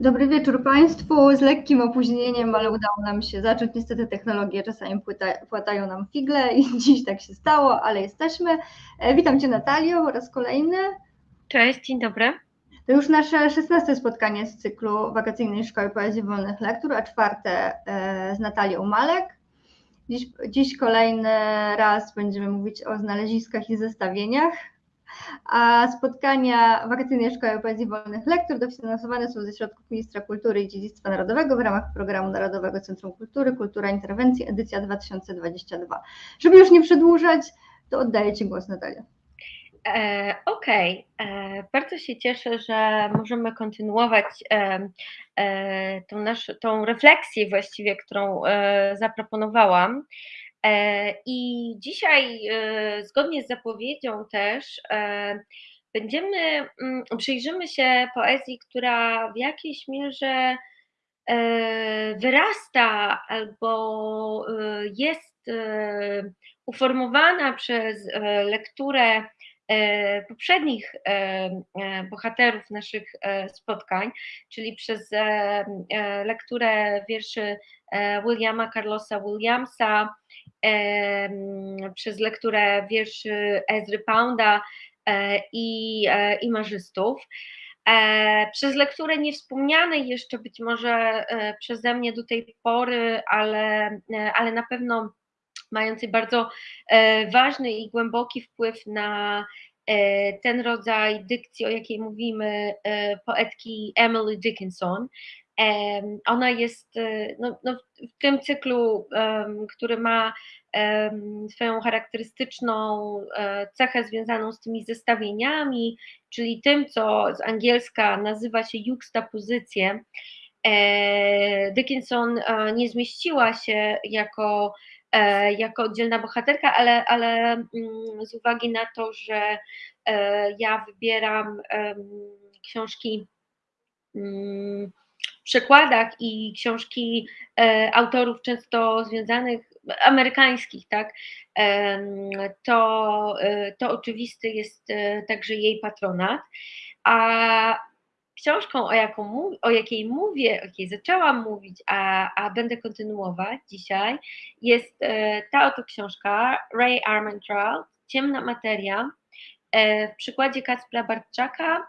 Dobry wieczór Państwu. Z lekkim opóźnieniem, ale udało nam się zacząć. Niestety technologie czasami płyta, płatają nam figle i dziś tak się stało, ale jesteśmy. E, witam Cię Natalio po raz kolejny. Cześć, dzień dobry. To już nasze szesnaste spotkanie z cyklu Wakacyjnej Szkoły Poezji Wolnych Lektur, a czwarte e, z Natalią Malek. Dziś, dziś kolejny raz będziemy mówić o znaleziskach i zestawieniach a spotkania Wakacyjnej Szkoły Poezji Wolnych Lektur dofinansowane są ze środków Ministra Kultury i Dziedzictwa Narodowego w ramach Programu Narodowego Centrum Kultury Kultura Interwencji, edycja 2022. Żeby już nie przedłużać, to oddaję Ci głos, Natalia. E, Okej, okay. E, bardzo się cieszę, że możemy kontynuować e, e, tą, nasz, tą refleksję właściwie, którą e, zaproponowałam. E, I dzisiaj, e, zgodnie z zapowiedzią też, e, będziemy, mm, przyjrzymy się poezji, która w jakiejś mierze wyrasta albo jest uformowana przez lekturę poprzednich bohaterów naszych spotkań, czyli przez lekturę wierszy Williama Carlosa Williamsa, przez lekturę wierszy Ezry Pounda e, i e, imarzystów. E, przez lekturę niewspomnianej jeszcze być może przeze mnie do tej pory, ale, ale na pewno mającej bardzo ważny i głęboki wpływ na ten rodzaj dykcji, o jakiej mówimy, poetki Emily Dickinson. Ona jest no, no, w tym cyklu, który ma swoją charakterystyczną e, cechę związaną z tymi zestawieniami, czyli tym, co z angielska nazywa się juxtapozycję. E, Dickinson e, nie zmieściła się jako, jako oddzielna bohaterka, ale, ale mm, z uwagi na to, że ja wybieram książki mm, przekładach i książki e, autorów często związanych, amerykańskich, tak, to, e, to oczywisty jest e, także jej patronat. A książką, o, jaką, o jakiej mówię, o jakiej zaczęłam mówić, a, a będę kontynuować dzisiaj, jest ta oto książka Ray Armantrout, Ciemna materia, w przykładzie Kacpra Bartczaka,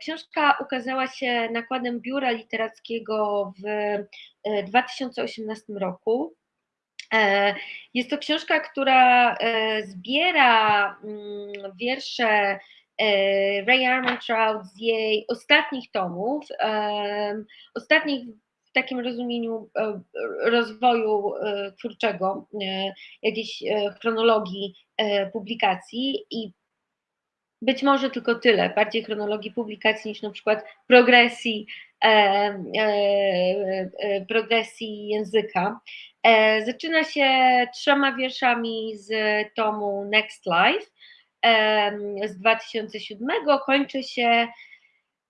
książka ukazała się nakładem Biura Literackiego w 2018 e, roku. E, jest to książka, która zbiera mm, wiersze Ray Armantrout z jej ostatnich tomów, ostatnich w takim rozumieniu rozwoju twórczego, jakiejś chronologii publikacji i być może tylko tyle, bardziej chronologii publikacji niż na przykład progresji, e, e, e, progresji języka. E, zaczyna się trzema wierszami z tomu Next Life e, z 2007, kończy się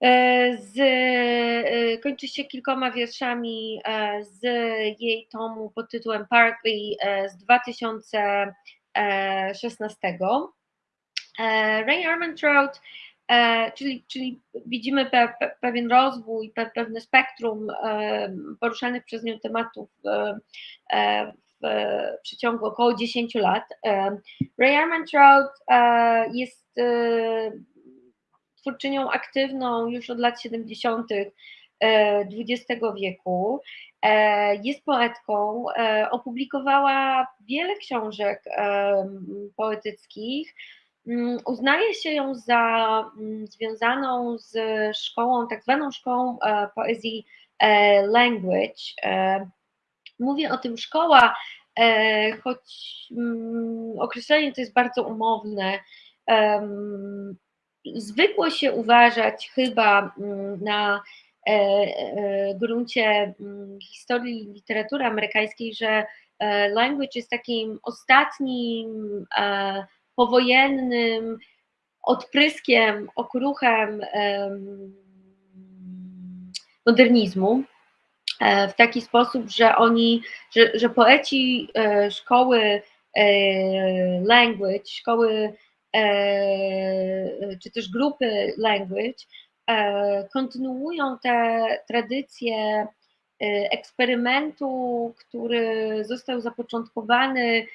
e, z, kończy się kilkoma wierszami z jej tomu pod tytułem Partly z 2016. E, Ray Armantrout, e, czyli, czyli widzimy pe, pe, pewien rozwój, pe, pewne spektrum e, poruszanych przez nią tematów w przeciągu około 10 lat. Ray Armantrout jest twórczynią aktywną już od lat 70. XX wieku. Jest poetką, opublikowała wiele książek poetyckich, uznaje się ją za mm, związaną z szkołą, tak zwaną szkołą e, poezji e, language. E, mówię o tym szkoła, choć mm, określenie to jest bardzo umowne. Zwykło się uważać chyba na gruncie historii literatury amerykańskiej, że language jest takim ostatnim powojennym odpryskiem, okruchem modernizmu e, w taki sposób, że oni, że, że poeci e, szkoły e, language, szkoły czy też grupy language kontynuują te tradycje eksperymentu, który został zapoczątkowany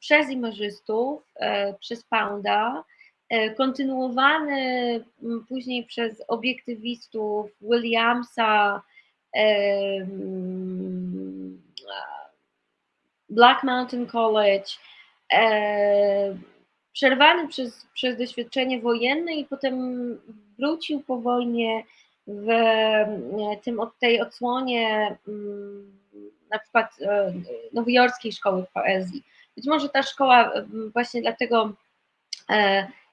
przez imarzystów, przez Pounda, kontynuowany później przez obiektywistów Williamsa, Black Mountain College, przerwany przez, przez doświadczenie wojenne i potem wrócił po wojnie w tym, tej odsłonie na przykład nowojorskiej szkoły poezji. Być może ta szkoła właśnie dlatego,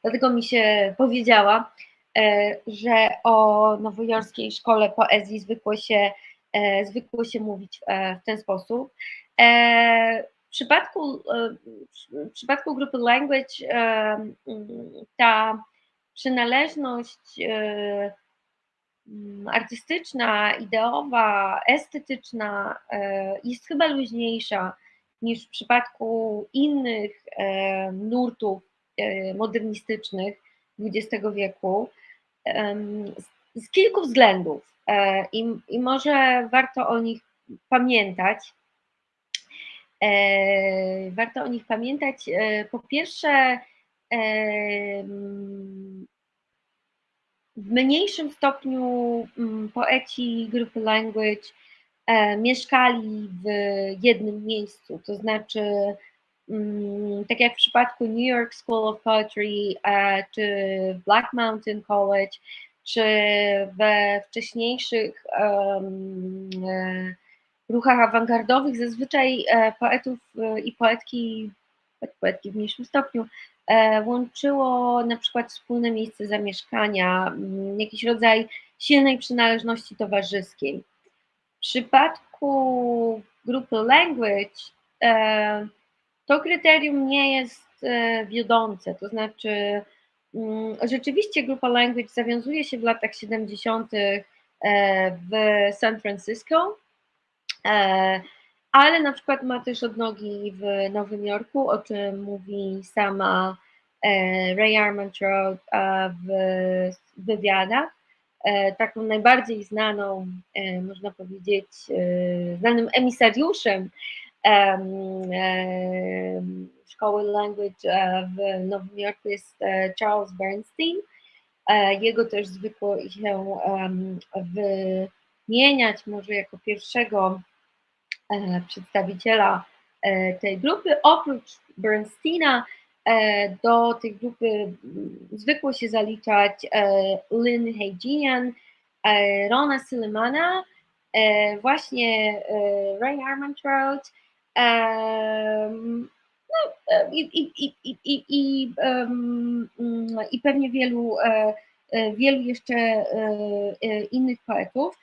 dlatego mi się powiedziała, że o nowojorskiej szkole poezji zwykło się, zwykło się mówić w ten sposób. W przypadku, w przypadku grupy language ta przynależność artystyczna, ideowa, estetyczna jest chyba luźniejsza niż w przypadku innych nurtów modernistycznych XX wieku z kilku względów i, i może warto o nich pamiętać. E, warto o nich pamiętać. E, po pierwsze, w mniejszym stopniu mm, poeci grupy Language e, mieszkali w jednym miejscu, to znaczy mm, tak jak w przypadku New York School of Poetry czy Black Mountain College, czy we wcześniejszych um, ruchach awangardowych zazwyczaj e, poetów e, i poetki, poetki w mniejszym stopniu, e, łączyło na przykład wspólne miejsce zamieszkania, mm, jakiś rodzaj silnej przynależności towarzyskiej. W przypadku grupy language to kryterium nie jest wiodące, to znaczy mm, rzeczywiście grupa language zawiązuje się w latach 70. w San Francisco, E, ale na przykład ma też odnogi w Nowym Jorku, o czym mówi sama e, Ray Armantrout w wywiadach. E, taką najbardziej znaną, można powiedzieć, znanym emisariuszem szkoły language w Nowym Jorku jest Charles Bernstein. Jego też zwykło się wymieniać może jako pierwszego E, przedstawiciela e, tej grupy. Oprócz Bernsteina e, do tej grupy mm, zwykło się zaliczać Lynn Haginian, Rona Sillimana, właśnie Ray Armantrout no, i, i, i, i, i, i pewnie wielu, wielu jeszcze innych poetów.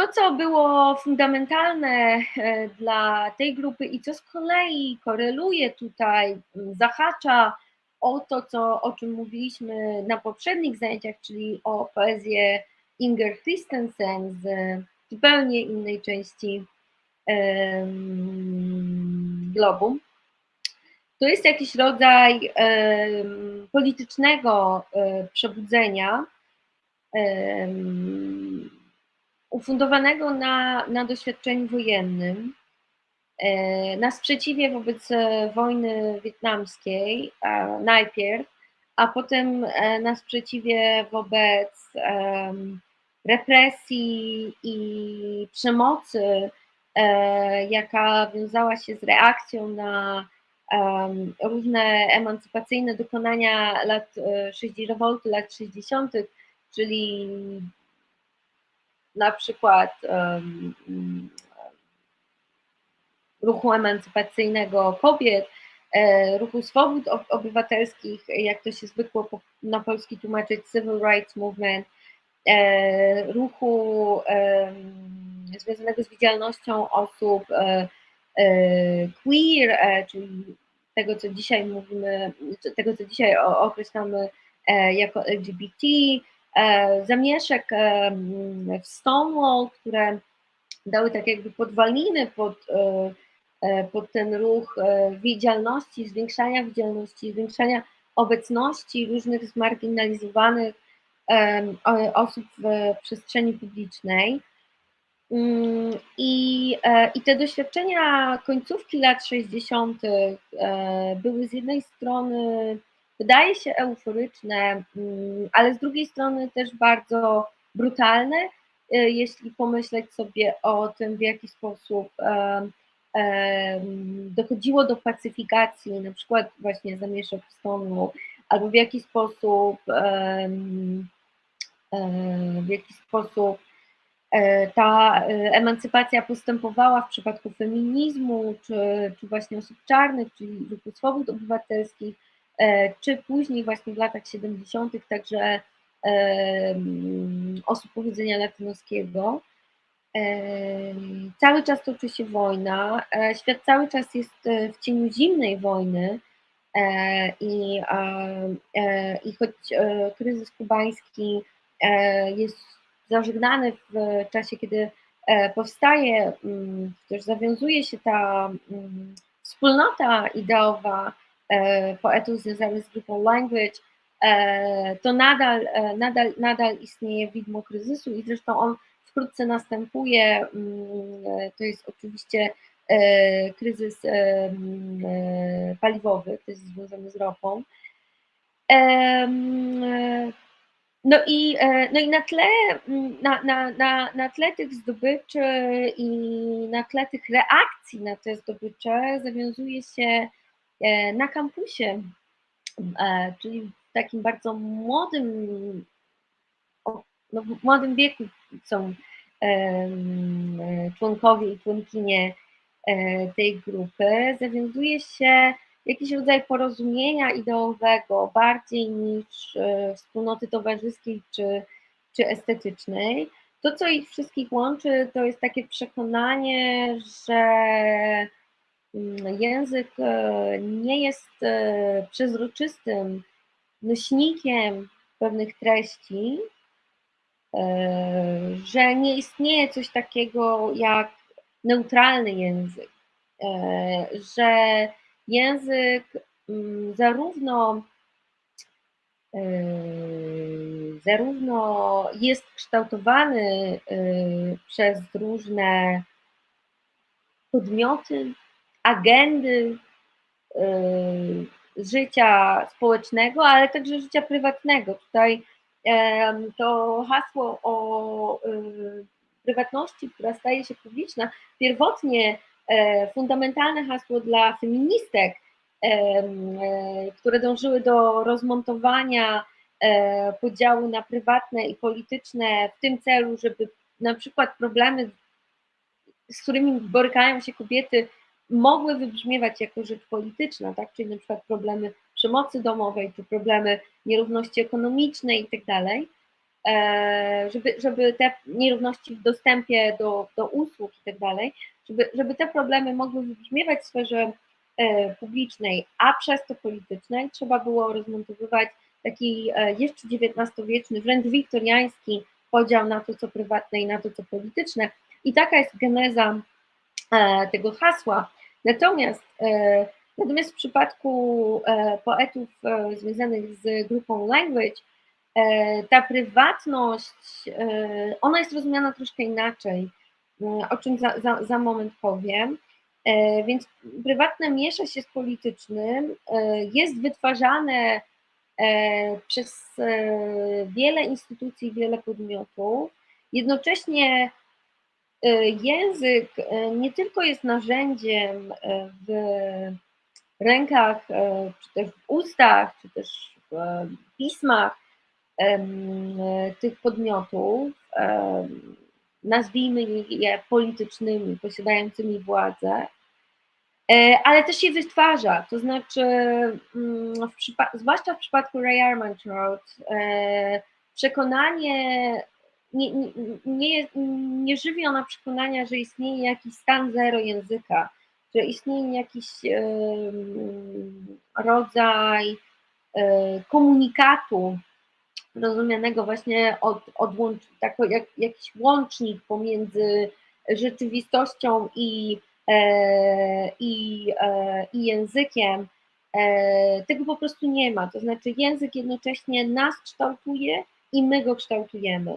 To, co było fundamentalne e, dla tej grupy i co z kolei koreluje tutaj, zahacza o to, co, o czym mówiliśmy na poprzednich zajęciach, czyli o poezję Inger Christensen z zupełnie innej części globu. To jest jakiś rodzaj politycznego um, przebudzenia, ufundowanego na, na doświadczeniu wojennym, e, na sprzeciwie wobec e, wojny wietnamskiej najpierw, a potem e, na sprzeciwie wobec represji i przemocy, jaka wiązała się z reakcją na różne emancypacyjne dokonania lat 60, rewolty lat 60., czyli na przykład um, ruchu emancypacyjnego kobiet, e, ruchu swobód obywatelskich, jak to się zwykło na polski tłumaczyć, Civil Rights Movement, e, ruchu związanego z widzialnością osób e, queer, czyli tego, co dzisiaj mówimy, tego, co dzisiaj określamy jako LGBT, zamieszek e, w Stonewall, które dały tak jakby podwaliny pod, e, pod ten ruch widzialności, zwiększania widzialności, zwiększania obecności różnych zmarginalizowanych osób w przestrzeni publicznej. Mm, I, e, I te doświadczenia końcówki lat 60. E, były z jednej strony, wydaje się, euforyczne, mm, ale z drugiej strony też bardzo brutalne, e, jeśli pomyśleć sobie o tym, w jaki sposób dochodziło do pacyfikacji, na przykład właśnie zamieszek w Stonewall, albo w jaki sposób w jaki sposób E, ta e, emancypacja postępowała w przypadku feminizmu, czy, czy właśnie osób czarnych, czyli ruchu swobód obywatelskich, czy później właśnie w latach 70. także osób pochodzenia latynoskiego. Cały czas toczy się wojna, świat cały czas jest w cieniu zimnej wojny i, i choć kryzys kubański jest zażegnany w czasie, kiedy e, powstaje, mm, też zawiązuje się ta mm, wspólnota ideowa e, poetów związanych z grupą Language, e, to nadal, nadal, nadal istnieje widmo kryzysu i zresztą on wkrótce następuje. Mm, to jest oczywiście kryzys paliwowy, jest związany z ropą. No i, e, no i na, tle, mm, na, na, na, na tle tych zdobyczy i na tle tych reakcji na te zdobycze zawiązuje się e, na kampusie, e, czyli w takim bardzo młodym, no w młodym wieku są członkowie i członkinie tej grupy, zawiązuje się jakiś rodzaj porozumienia ideowego bardziej niż e, wspólnoty towarzyskiej czy, czy estetycznej. To, co ich wszystkich łączy, to jest takie przekonanie, że język e, nie jest e, przezroczystym nośnikiem pewnych treści, że nie istnieje coś takiego jak neutralny język, że język mm, zarówno e, zarówno jest kształtowany e, przez różne podmioty, agendy e, życia społecznego, ale także życia prywatnego. Tutaj to hasło o prywatności, która staje się publiczna, pierwotnie E, fundamentalne hasło dla feministek, e, e, które dążyły do rozmontowania podziału na prywatne i polityczne w tym celu, żeby na przykład problemy, z którymi borykają się kobiety, mogły wybrzmiewać jako rzecz polityczna, tak? czyli na przykład problemy przemocy domowej, czy problemy nierówności ekonomicznej i tak dalej, żeby, żeby te nierówności w dostępie do, do usług i tak dalej, żeby, żeby te problemy mogły wybrzmiewać w sferze e, publicznej, a przez to politycznej, trzeba było rozmontowywać taki e, jeszcze XIX-wieczny, wręcz wiktoriański podział na to, co prywatne i na to, co polityczne. I taka jest geneza e, tego hasła. Natomiast, natomiast w przypadku poetów związanych z grupą language, ta prywatność, ona jest rozumiana troszkę inaczej o czym za, za, za moment powiem. E, więc prywatne miesza się z politycznym, e, jest wytwarzane e, przez wiele instytucji, wiele podmiotów. Jednocześnie język nie tylko jest narzędziem w rękach, czy też w ustach, czy też w pismach tych podmiotów, nazwijmy je politycznymi, posiadającymi władzę, e, ale też je wytwarza, to znaczy, mm, w zwłaszcza w przypadku Ray Armantrout, e, przekonanie nie, nie, nie, nie żywi ona przekonania, że istnieje jakiś stan zero języka, że istnieje jakiś rodzaj e, komunikatu rozumianego właśnie od, od łącz, tako jak, jakiś łącznik pomiędzy rzeczywistością i, e, i, e, i językiem, tego po prostu nie ma. To znaczy język jednocześnie nas kształtuje i my go kształtujemy.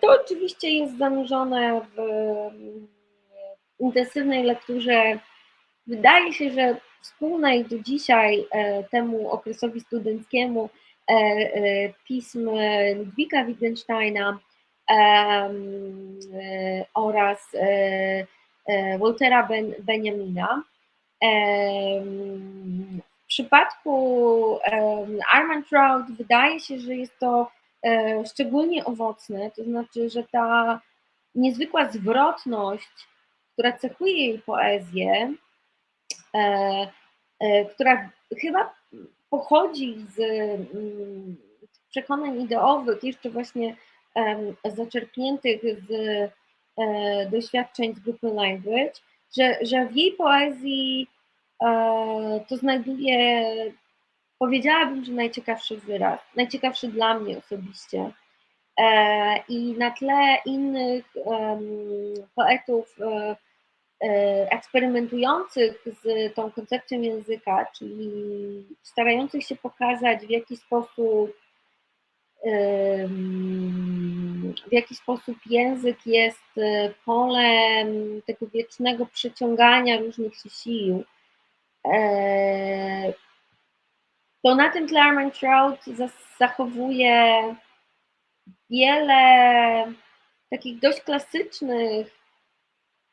To oczywiście jest zanurzone w intensywnej lekturze. Wydaje się, że wspólnej do dzisiaj temu okresowi studenckiemu pism Ludwika Wittgensteina oraz Waltera ben, Benjamina. W przypadku Armantrout wydaje się, że jest to e, szczególnie owocne, to znaczy, że ta niezwykła zwrotność, która cechuje jej poezję, e, e, która chyba pochodzi z mm, przekonań ideowych, jeszcze właśnie zaczerpniętych z doświadczeń z grupy Language, że, że w jej poezji e, to znajduje, powiedziałabym, że najciekawszy wyraz, najciekawszy dla mnie osobiście. E, I na tle innych poetów e, eksperymentujących z tą koncepcją języka, czyli starających się pokazać, w jaki sposób w jaki sposób język jest e, polem tego wiecznego przeciągania różnych sił, e, to na tym tle Armand Trout zachowuje wiele takich dość klasycznych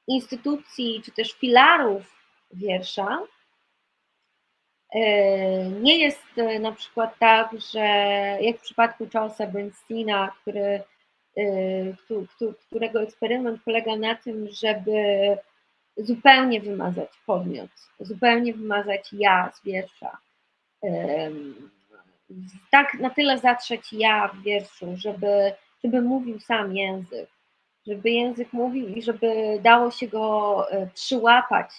instytucji, czy też filarów wiersza, E, nie jest e, na przykład tak, że jak w przypadku Charlesa Bernsteina, który, e, którego eksperyment polega na tym, żeby zupełnie wymazać podmiot, zupełnie wymazać ja z wiersza. Tak na tyle zatrzeć ja w wierszu, żeby, żeby mówił sam język, żeby język mówił i żeby dało się go przyłapać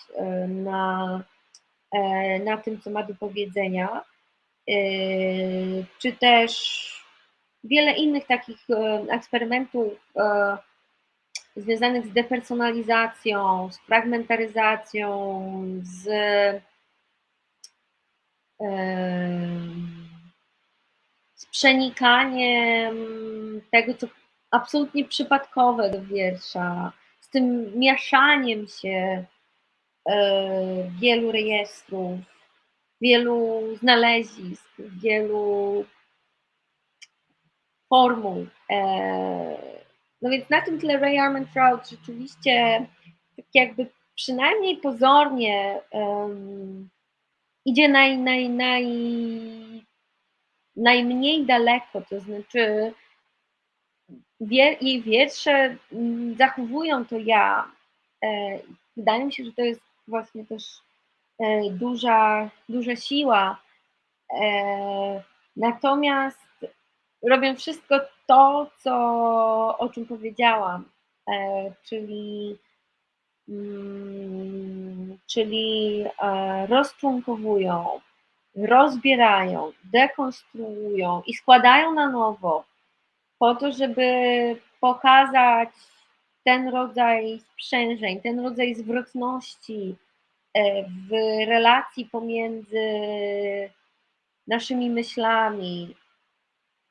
na, E, na tym, co ma do powiedzenia, e, czy też wiele innych takich e, eksperymentów związanych z depersonalizacją, z fragmentaryzacją, z z przenikaniem tego, co absolutnie przypadkowe do wiersza, z tym mieszaniem się E, wielu rejestrów, wielu znalezisk, wielu formuł. E, no więc na tym tle Ray Armantrout rzeczywiście tak jakby przynajmniej pozornie um, idzie naj, naj, naj, najmniej daleko, to znaczy wie, jej wiersze mm, zachowują to ja. E, wydaje mi się, że to jest właśnie też e, duża, duża siła. E, natomiast robią wszystko to, co, o czym powiedziałam, czyli, czyli rozczłonkowują, rozbierają, dekonstruują i składają na nowo po to, żeby pokazać ten rodzaj sprzężeń, ten rodzaj zwrotności e, w relacji pomiędzy naszymi myślami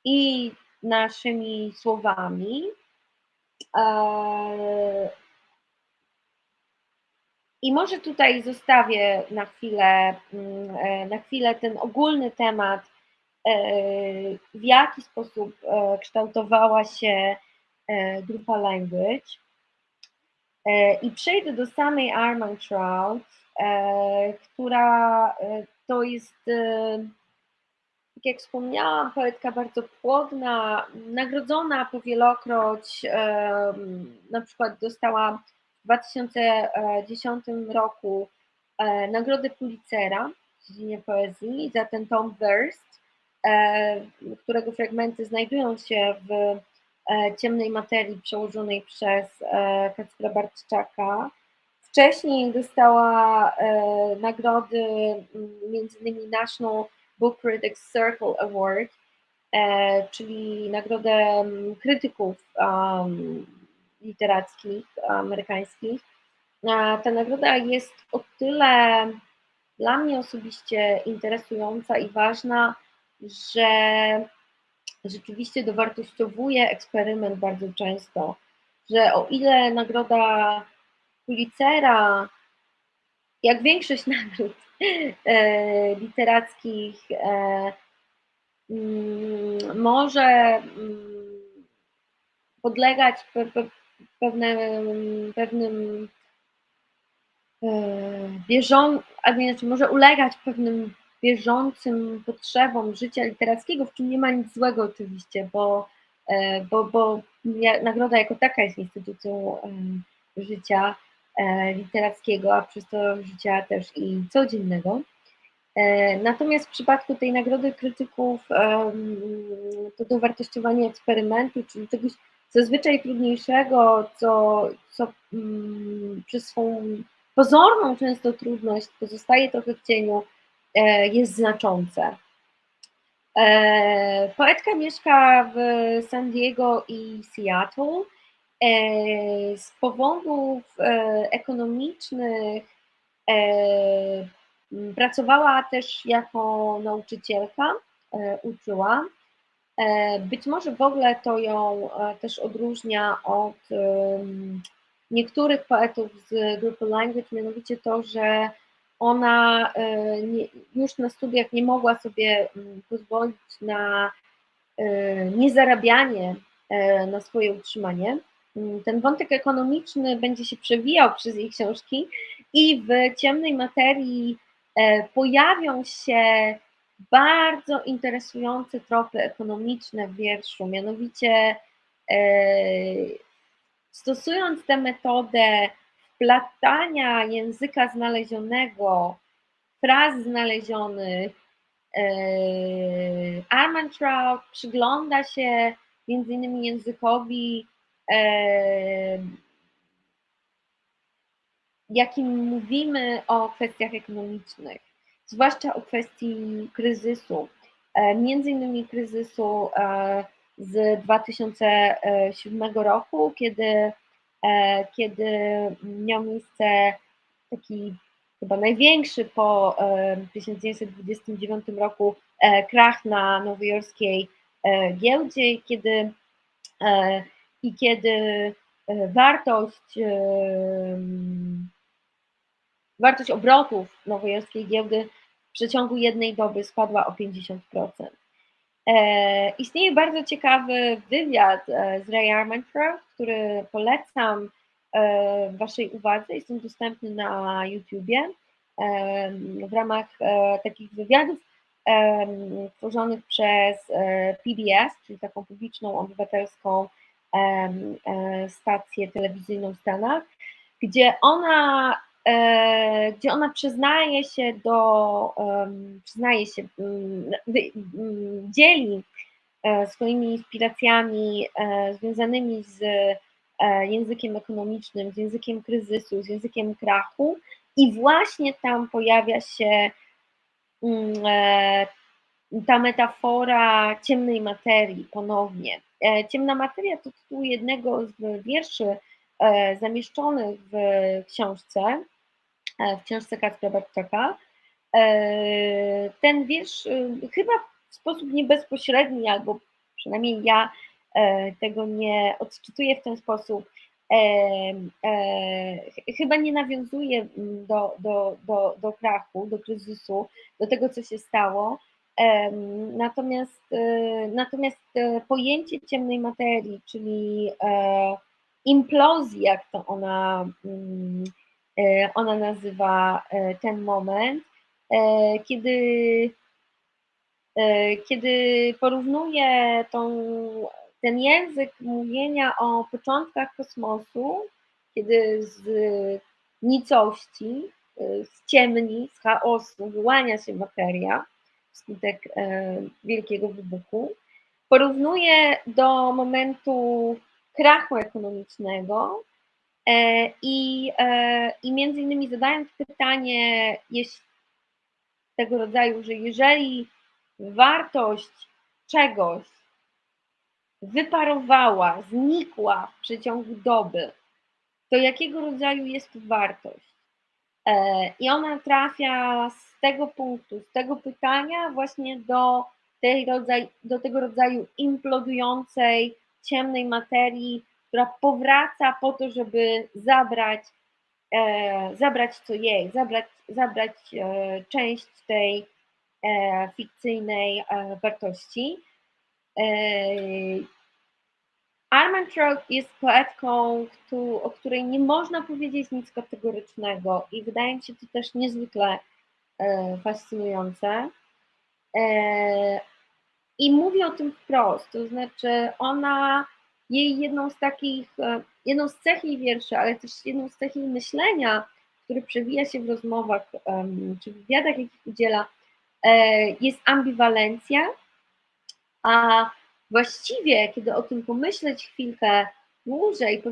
i naszymi słowami. E, I może tutaj zostawię na chwilę, mm, e, na chwilę ten ogólny temat, w jaki sposób kształtowała się grupa language. E, I przejdę do samej Armantrout, e, która e, to jest, tak jak wspomniałam, poetka bardzo płodna, nagrodzona powielokroć, na przykład dostała w 2010 roku nagrodę Pulitzera w dziedzinie poezji za ten tom Verst, którego fragmenty znajdują się w E, ciemnej materii przełożonej przez e, Kacpra Bartczaka. Wcześniej dostała e, nagrody m.in. National Book Critics Circle Award, czyli nagrodę krytyków literackich amerykańskich. Ta nagroda jest o tyle dla mnie osobiście interesująca i ważna, że rzeczywiście dowartościowuje eksperyment bardzo często, że o ile nagroda Pulitzera, jak większość nagród e, literackich, e, mm, może mm, podlegać pewnym, pewnym e, bieżącym, a znaczy może ulegać pewnym bieżącym potrzebom życia literackiego, w czym nie ma nic złego oczywiście, bo, e, bo, bo nagroda jako taka jest instytucją życia e, literackiego, a przez to życia też i codziennego. E, natomiast w przypadku tej nagrody krytyków to dowartościowanie eksperymentu, czyli czegoś zazwyczaj trudniejszego, co, co mm, przez swą pozorną często trudność pozostaje trochę w cieniu, E, jest znaczące. E, poetka mieszka w San Diego i Seattle. E, z powodów ekonomicznych pracowała też jako nauczycielka, uczyła. Być może w ogóle to ją też odróżnia od niektórych poetów z grupy Language, mianowicie to, że ona e, już na studiach nie mogła sobie mm, pozwolić na e, niezarabianie e, na swoje utrzymanie. Mm, ten wątek ekonomiczny będzie się przewijał przez jej książki i w ciemnej materii pojawią się bardzo interesujące tropy ekonomiczne w wierszu, mianowicie stosując tę metodę wplatania języka znalezionego, fraz znalezionych. E, Armantrout przygląda się między innymi językowi, e, jakim mówimy o kwestiach ekonomicznych, zwłaszcza o kwestii kryzysu, e, między innymi kryzysu z 2007 roku, kiedy E, kiedy miał miejsce taki chyba największy po 1929 e, roku e, krach na nowojorskiej giełdzie, kiedy, i kiedy wartość, wartość obrotów nowojorskiej giełdy w przeciągu jednej doby spadła o 50%. E, istnieje bardzo ciekawy wywiad e, z Ray Armantrout, który polecam e, Waszej uwadze. Jest on dostępny na YouTubie w ramach takich wywiadów tworzonych przez PBS, czyli taką publiczną, obywatelską stację telewizyjną w Stanach, gdzie ona E, gdzie ona przyznaje się do, przyznaje się, mm, mm, dzieli e, swoimi inspiracjami e, związanymi z językiem ekonomicznym, z językiem kryzysu, z językiem krachu i właśnie tam pojawia się mm, ta metafora ciemnej materii ponownie. Ciemna materia to tytuł jednego z wierszy zamieszczonych w książce. E, w książce Kacpra Barczaka. E, ten wiersz e, chyba w sposób niebezpośredni, albo przynajmniej ja tego nie odczytuję w ten sposób, chyba nie nawiązuje do, do, do, do krachu, do kryzysu, do tego, co się stało. Natomiast, natomiast pojęcie ciemnej materii, czyli implozji, jak to ona mm, ona nazywa e, ten moment, e, kiedy, kiedy porównuje tą, ten język mówienia o początkach kosmosu, kiedy z nicości, z ciemni, z chaosu wyłania się materia wskutek wielkiego wybuchu, porównuje do momentu krachu ekonomicznego, E, I, e, I między innymi zadając pytanie tego rodzaju, że jeżeli wartość czegoś wyparowała, znikła w przeciągu doby, to jakiego rodzaju jest to wartość? E, I ona trafia z tego punktu, z tego pytania właśnie do tej rodzaj, do tego rodzaju implodującej, ciemnej materii, która powraca po to, żeby zabrać, e, zabrać co jej, zabrać, zabrać e, część tej e, fikcyjnej e, wartości. E, Armentrout jest poetką, o której nie można powiedzieć nic kategorycznego i wydaje mi się to też niezwykle e, fascynujące. I mówi o tym wprost, to znaczy ona, jej jedną z takich, e, jedną z cech jej wierszy, ale też jedną z cech jej myślenia, który przewija się w rozmowach czy wywiadach, jakich udziela, jest ambiwalencja, a właściwie, kiedy o tym pomyśleć chwilkę dłużej,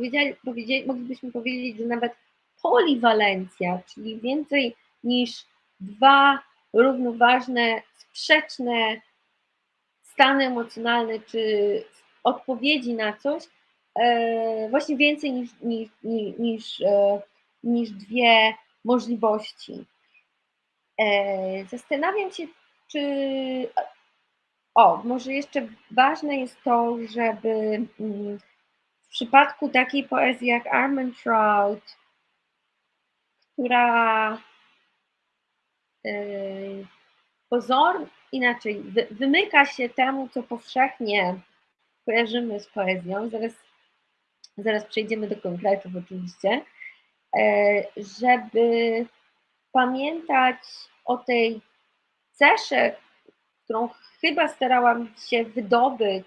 moglibyśmy powiedzieć, że nawet poliwalencja, czyli więcej niż dwa równoważne, sprzeczne stany emocjonalne czy odpowiedzi na coś, e, właśnie więcej niż, niż, niż, e, niż dwie możliwości. E, zastanawiam się, czy o, może jeszcze ważne jest to, żeby mm, w przypadku takiej poezji jak Armentrout, która pozor, inaczej, wymyka się temu, co powszechnie kojarzymy z poezją, zaraz, zaraz przejdziemy do konkretów oczywiście, yy, żeby pamiętać o tej cesze, którą chyba starałam się wydobyć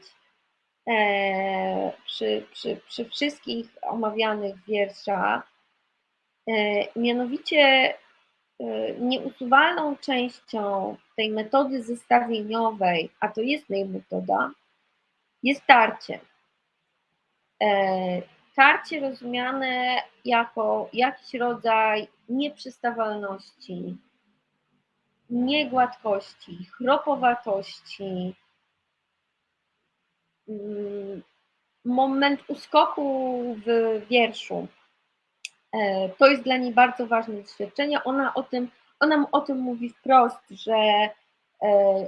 e, przy, przy, przy wszystkich omawianych wierszach, e, mianowicie e, nieusuwalną częścią tej metody zestawieniowej, a to jest jej metoda, jest tarcie. Tarcie rozumiane jako jakiś rodzaj nieprzystawalności, niegładkości, chropowatości, mm, moment uskoku w wierszu. E, to jest dla niej bardzo ważne doświadczenie. Ona o tym, ona o tym mówi wprost, że, e,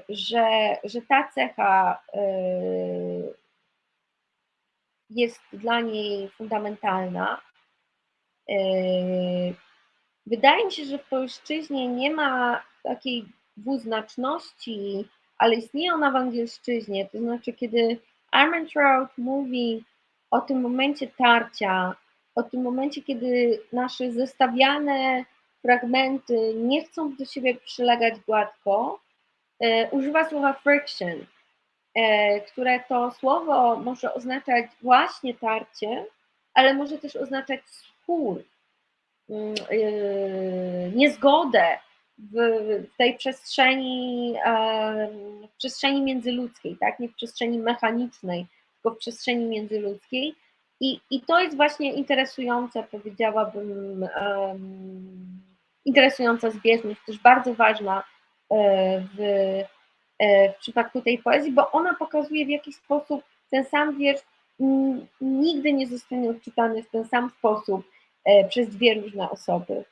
że, że ta cecha e, jest dla niej fundamentalna. Wydaje mi się, że w polszczyźnie nie ma takiej dwuznaczności, ale istnieje ona w angielszczyźnie, to znaczy kiedy Armentrout mówi o tym momencie tarcia, o tym momencie, kiedy nasze zestawiane fragmenty nie chcą do siebie przylegać gładko, e, używa słowa friction, e, które to słowo może oznaczać właśnie tarcie, ale może też oznaczać spór, mm, e, niezgodę, w tej przestrzeni, w przestrzeni międzyludzkiej, tak? nie w przestrzeni mechanicznej, tylko w przestrzeni międzyludzkiej. I, i to jest właśnie interesujące, powiedziałabym, interesująca zbieżność, też bardzo ważna e, w, e, w przypadku tej poezji, bo ona pokazuje w jaki sposób ten sam wiersz nigdy nie zostanie odczytany w ten sam sposób e, przez dwie różne osoby.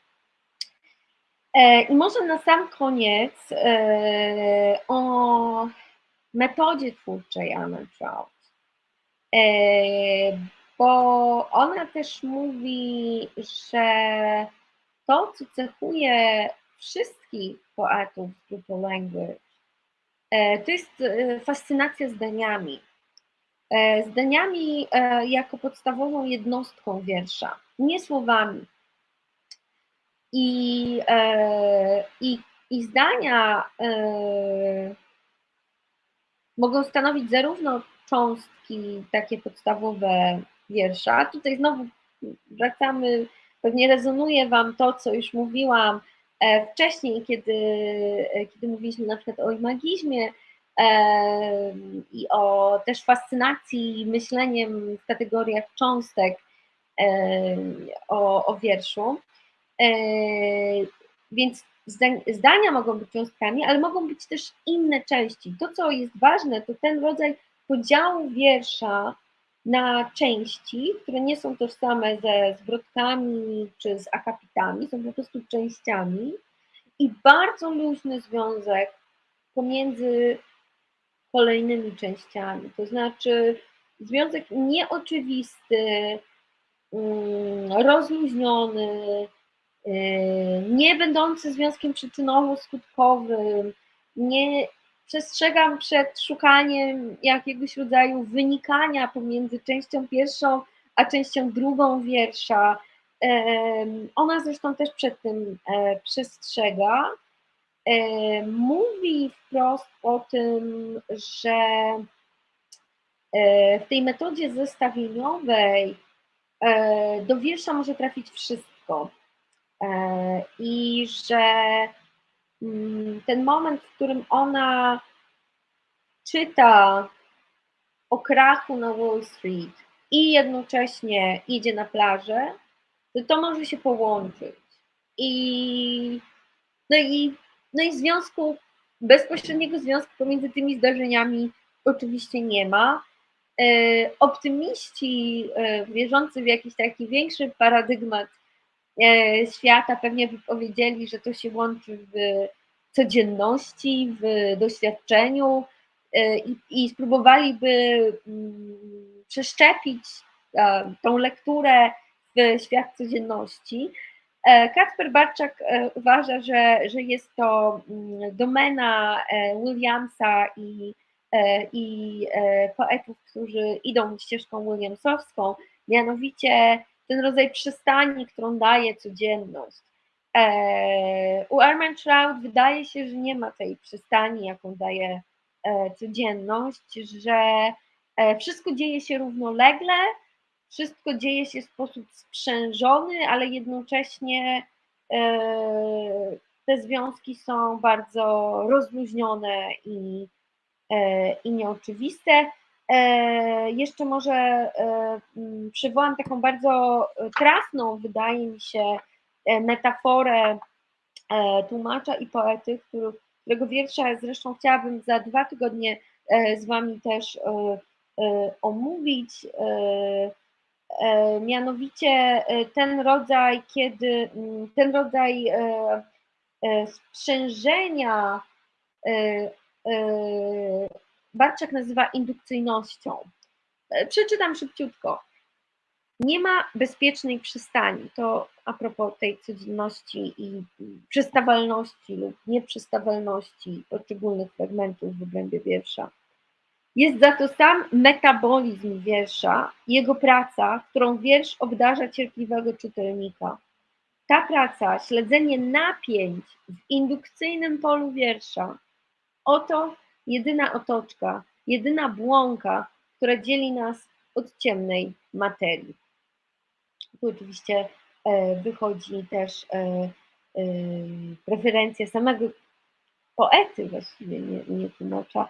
E, I może na sam koniec e, o metodzie twórczej Anna Trout, e, bo ona też mówi, że to, co cechuje wszystkich poetów Brutal Language, to jest fascynacja zdaniami. Zdaniami jako podstawową jednostką wiersza, nie słowami, i, e, i, i zdania e, mogą stanowić zarówno cząstki takie podstawowe wiersza. Tutaj znowu wracamy, pewnie rezonuje Wam to, co już mówiłam e, wcześniej, kiedy, kiedy mówiliśmy na przykład o imagizmie i o też fascynacji myśleniem w kategoriach cząstek o, o wierszu. E, więc zdania mogą być cząstkami, ale mogą być też inne części. To, co jest ważne, to ten rodzaj podziału wiersza na części, które nie są tożsame ze zwrotkami czy z akapitami, są po prostu częściami i bardzo luźny związek pomiędzy kolejnymi częściami. To znaczy związek nieoczywisty, mm, rozluźniony, y, nie będący związkiem przyczynowo-skutkowym, nie przestrzegam przed szukaniem jakiegoś rodzaju wynikania pomiędzy częścią pierwszą a częścią drugą wiersza. Ona zresztą też przed tym e, przestrzega. E, mówi wprost o tym, że e, w tej metodzie zestawieniowej do wiersza może trafić wszystko. I że ten moment, w którym ona czyta o krachu na Wall Street i jednocześnie idzie na plażę, to to może się połączyć. I no i, no i związku, bezpośredniego związku pomiędzy tymi zdarzeniami oczywiście nie ma. E, optymiści e, wierzący w jakiś taki większy paradygmat świata pewnie by powiedzieli, że to się łączy w codzienności, w doświadczeniu i, i spróbowaliby mm, przeszczepić tą lekturę w świat codzienności. E, Kacper Barczak e, uważa, że, że jest to mm, domena e, Williamsa i, i poetów, którzy idą ścieżką Williamsowską, mianowicie ten rodzaj przystani, którą daje codzienność. U Armand Shroud wydaje się, że nie ma tej przystani, jaką daje codzienność, że wszystko dzieje się równolegle, wszystko dzieje się w sposób sprzężony, ale jednocześnie e, te związki są bardzo rozluźnione i, e, i nieoczywiste. E, jeszcze może przywołam taką bardzo trafną, wydaje mi się, metaforę tłumacza i poety, którego wiersza zresztą chciałabym za dwa tygodnie z Wami też omówić. E, mianowicie e, ten rodzaj, kiedy mm, ten rodzaj e, sprzężenia Barczak nazywa indukcyjnością. Przeczytam szybciutko. Nie ma bezpiecznej przystani. To a propos tej codzienności i przystawalności lub nieprzystawalności poszczególnych fragmentów w obrębie wiersza. Jest za to sam metabolizm wiersza, jego praca, którą wiersz obdarza cierpliwego czytelnika. Ta praca, śledzenie napięć w indukcyjnym polu wiersza, oto jedyna otoczka, jedyna błąka, która dzieli nas od ciemnej materii. Tu oczywiście e, wychodzi też e, e, preferencja samego poety, właściwie nie, nie tłumacza,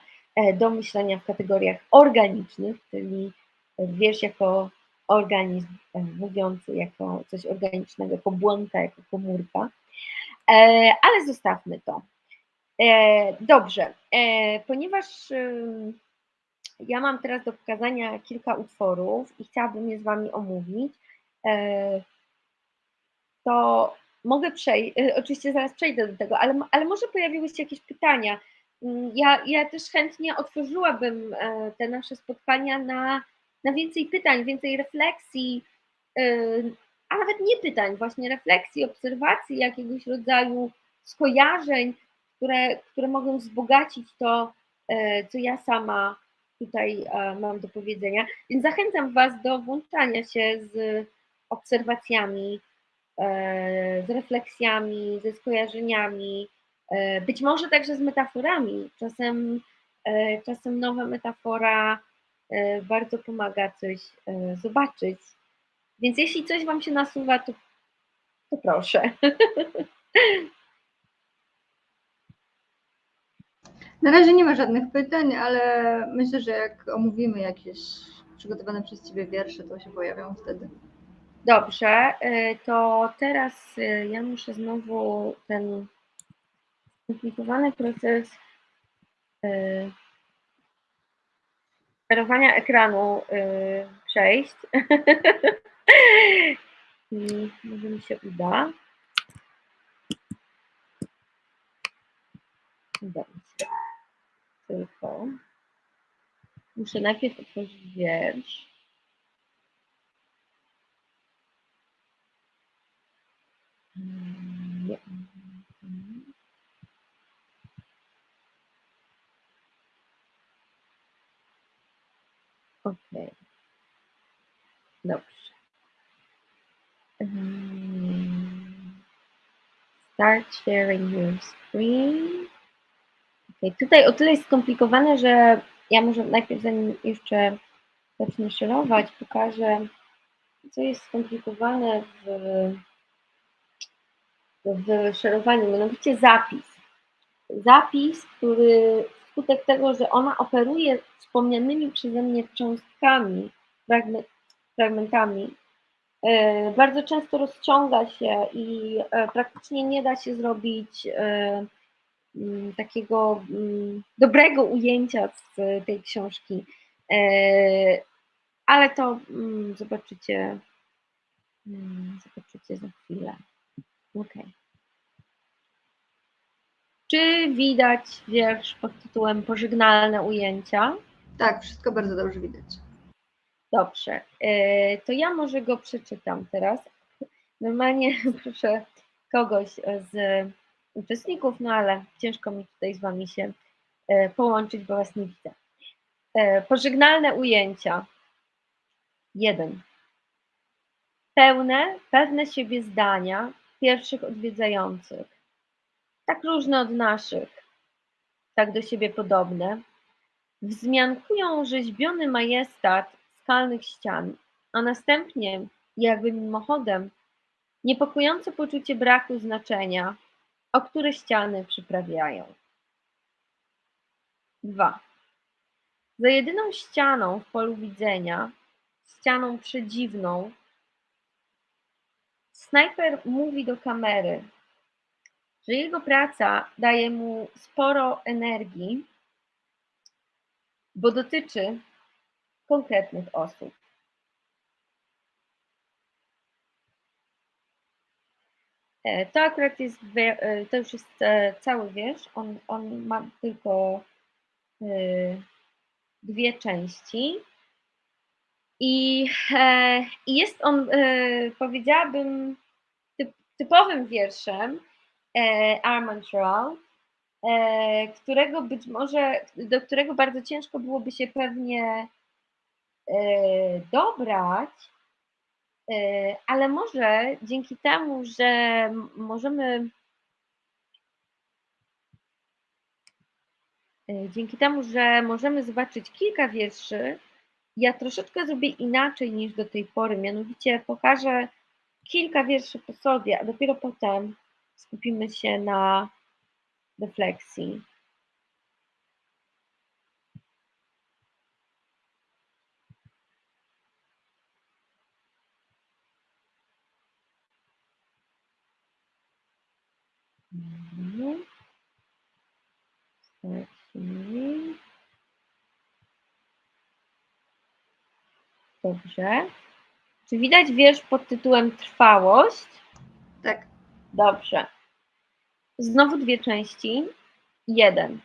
do myślenia w kategoriach organicznych, czyli wiersz jako organizm mówiący, jako coś organicznego, jako błąka, jako komórka. Ale zostawmy to. Dobrze, ponieważ ja mam teraz do pokazania kilka utworów i chciałabym je z Wami omówić, to mogę przejść, oczywiście zaraz przejdę do tego, ale, ale może pojawiły się jakieś pytania, Mm, ja, ja też chętnie otworzyłabym e, te nasze spotkania na, na więcej pytań, więcej refleksji, e, a nawet nie pytań, właśnie refleksji, obserwacji, jakiegoś rodzaju skojarzeń, które, które mogą wzbogacić to, e, co ja sama tutaj mam do powiedzenia. Więc zachęcam Was do włączania się z obserwacjami, z refleksjami, ze skojarzeniami, E, być może także z metaforami. Czasem, e, czasem nowa metafora e, bardzo pomaga coś zobaczyć. Więc jeśli coś Wam się nasuwa, to, to proszę. Na razie nie ma żadnych pytań, ale myślę, że jak omówimy jakieś przygotowane przez Ciebie wiersze, to się pojawią wtedy. Dobrze, to teraz ja muszę znowu ten skomplikowany proces yy, sterowania ekranu przejść. I może mi się uda. Się. Tylko Muszę najpierw otworzyć wiersz. Nie. Okej. Dobrze. Mm, Start sharing your screen. Okay. Tutaj o tyle jest skomplikowane, że ja może najpierw, zanim jeszcze zacznę szerować, pokażę, co jest skomplikowane w, w szerowaniu, mianowicie zapis. Zapis, który wskutek tego, że ona operuje wspomnianymi przeze mnie cząstkami, fragmentami, e, bardzo często rozciąga się i e, praktycznie nie da się zrobić e, takiego mm, dobrego ujęcia z tej książki, e, ale to mm, zobaczycie, zobaczycie za chwilę. Ok. Czy widać wiersz pod tytułem Pożegnalne ujęcia? Tak, wszystko bardzo dobrze widać. Dobrze, e, to ja może go przeczytam teraz. Normalnie proszę kogoś z uczestników, no ale ciężko mi tutaj z Wami się e, połączyć, bo Was nie widzę. E, pożegnalne ujęcia. Jeden. Pełne, pewne siebie zdania pierwszych odwiedzających. Tak różne od naszych, tak do siebie podobne. Wzmiankują rzeźbiony majestat skalnych ścian, a następnie, jakby mimochodem, niepokojące poczucie braku znaczenia, o które ściany przyprawiają. 2. Za jedyną ścianą w polu widzenia, ścianą przedziwną, snajper mówi do kamery, że jego praca daje mu sporo energii, bo dotyczy konkretnych osób. To akurat jest, e, to już jest e, cały wiersz, on, on ma tylko dwie części. I, jest on, powiedziałabym, typowym wierszem Armand Routh, którego być może, do którego bardzo ciężko byłoby się pewnie dobrać, E, ale może dzięki temu, że możemy e, dzięki temu, że możemy zobaczyć kilka wierszy, ja troszeczkę zrobię inaczej niż do tej pory, mianowicie pokażę kilka wierszy po sobie, a dopiero potem skupimy się na refleksji. Mhm. Dobrze. Czy widać wiersz pod tytułem Trwałość? Tak. Dobrze. Znowu dwie części. Jeden.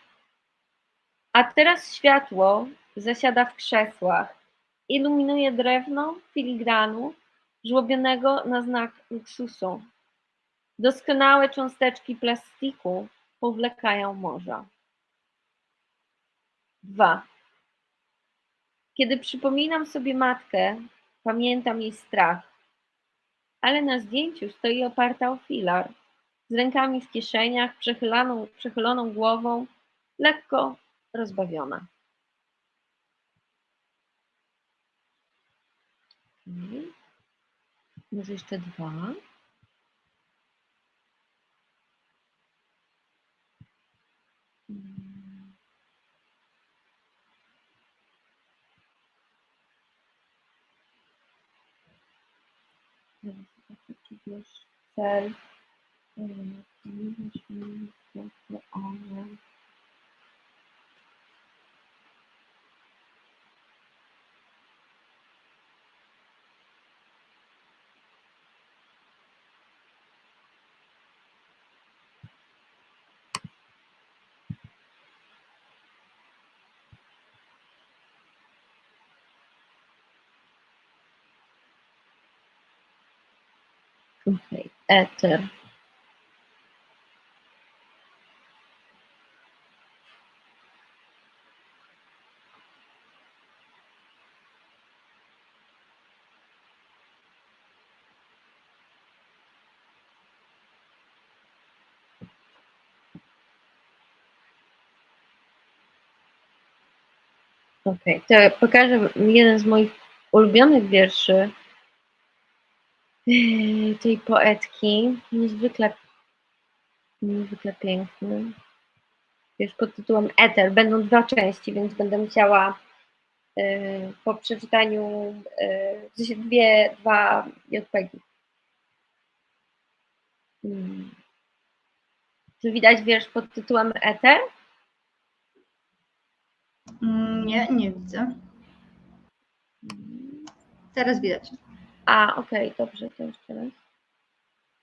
A teraz światło zasiada w krzesłach. Iluminuje drewno filigranu, żłobionego na znak luksusu. Doskonałe cząsteczki plastiku powlekają morza. Dwa. Kiedy przypominam sobie matkę, pamiętam jej strach, ale na zdjęciu stoi oparta o filar, z rękami w kieszeniach, przechyloną, przechyloną głową, lekko rozbawiona. Może jeszcze dwa. Wiesz, cel, one. Eter. Okej, to pokażę jeden z moich ulubionych wierszy yy, tej poetki. Niezwykle, niezwykle piękny. Wiesz, pod tytułem Eter. Będą dwa części, więc będę musiała yy, po przeczytaniu sensie dwie, dwa JPG. Hmm. Czy widać wiersz pod tytułem Eter? Mm, Nie, nie widzę. Teraz widać. A, okej, dobrze, to jeszcze raz.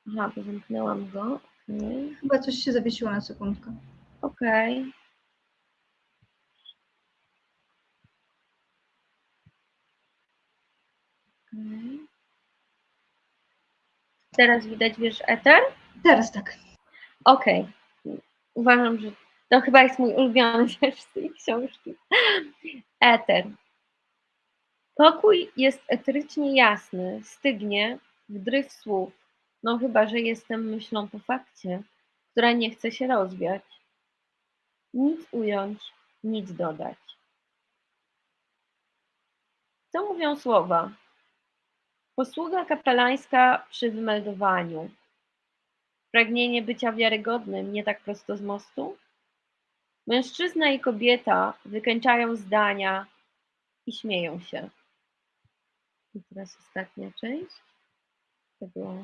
Aha, bo zamknęłam go. Okej, Chyba coś się zawiesiło na sekundkę. okej. Okej. Teraz widać wiersz Eter? Teraz tak. Okej. Uważam, że to chyba jest mój ulubiony wiersz z tej książki. Eter. Pokój jest eterycznie jasny, stygnie w dryf słów, no chyba, że jestem myślą po fakcie, która nie chce się rozwiać. Nic ująć, nic dodać. Co mówią słowa? Posługa kapelańska przy wymeldowaniu. Pragnienie bycia wiarygodnym nie tak prosto z mostu? Mężczyzna i kobieta wykańczają zdania i śmieją się. Teraz ostatnia część. To była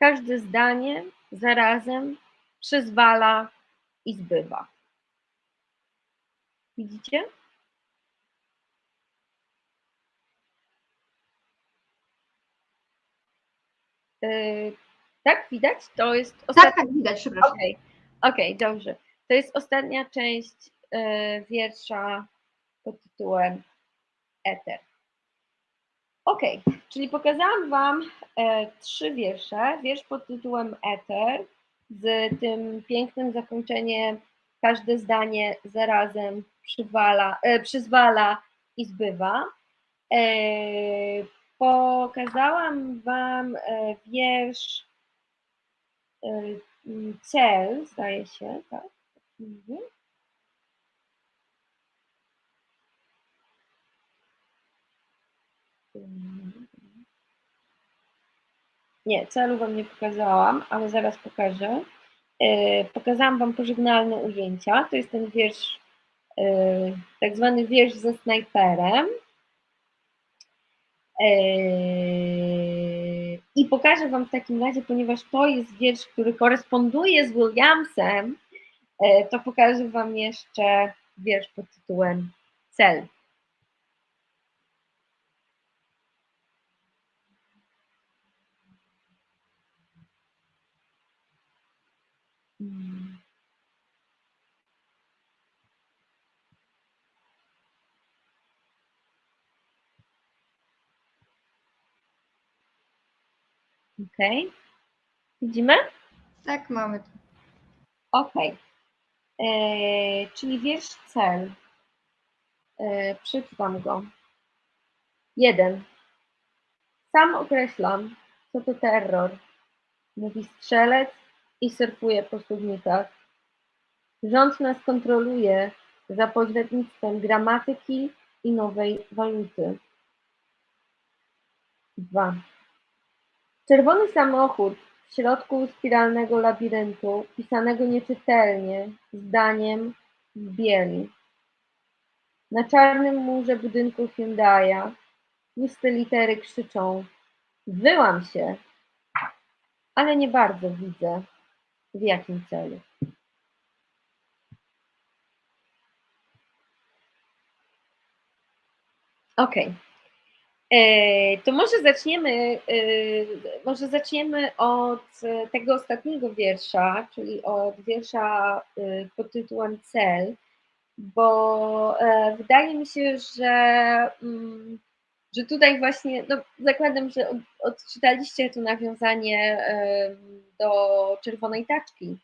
Każde zdanie zarazem przyzwala i zbywa. Widzicie? Yy, tak, widać? To jest Tak, ostatnia. tak, widać, przepraszam. Okej, okej, dobrze. To jest ostatnia część e, wiersza pod tytułem Eter. Okej, czyli pokazałam Wam e, trzy wiersze. Wiersz pod tytułem Eter z tym pięknym zakończeniem każde zdanie zarazem przywala, e, przyzwala i zbywa. E, pokazałam Wam e, wiersz e, cel, zdaje się, tak? Mhm. Nie, celu Wam nie pokazałam, ale zaraz pokażę. E, Pokazałam Wam pożegnalne ujęcia. To jest ten wiersz, e, tak zwany wiersz ze snajperem. E, I pokażę Wam w takim razie, ponieważ to jest wiersz, który koresponduje z Williamsem, to pokażę Wam jeszcze wiersz pod tytułem Cel. Mm. Okej. Widzimy? Tak, mamy to. Okej. E, Czyli wiersz cel. E, przeczytam go. Jeden. Sam określam, co to terror. Mówi strzelec i surfuje po studnikach. Rząd nas kontroluje za pośrednictwem gramatyki i nowej waluty. Dwa. Czerwony samochód w środku spiralnego labiryntu, pisanego nieczytelnie, zdaniem w bieli. Na czarnym murze budynku Hyundai'a tłuste litery krzyczą Wyłam się, ale nie bardzo widzę. W jakim celu? Okay. E, to może zaczniemy, e, może zaczniemy od tego ostatniego wiersza, czyli od wiersza e, pod tytułem Cel, bo wydaje mi się, że, mm, że tutaj właśnie, no zakładam, że odczytaliście to nawiązanie do czerwonej taczki.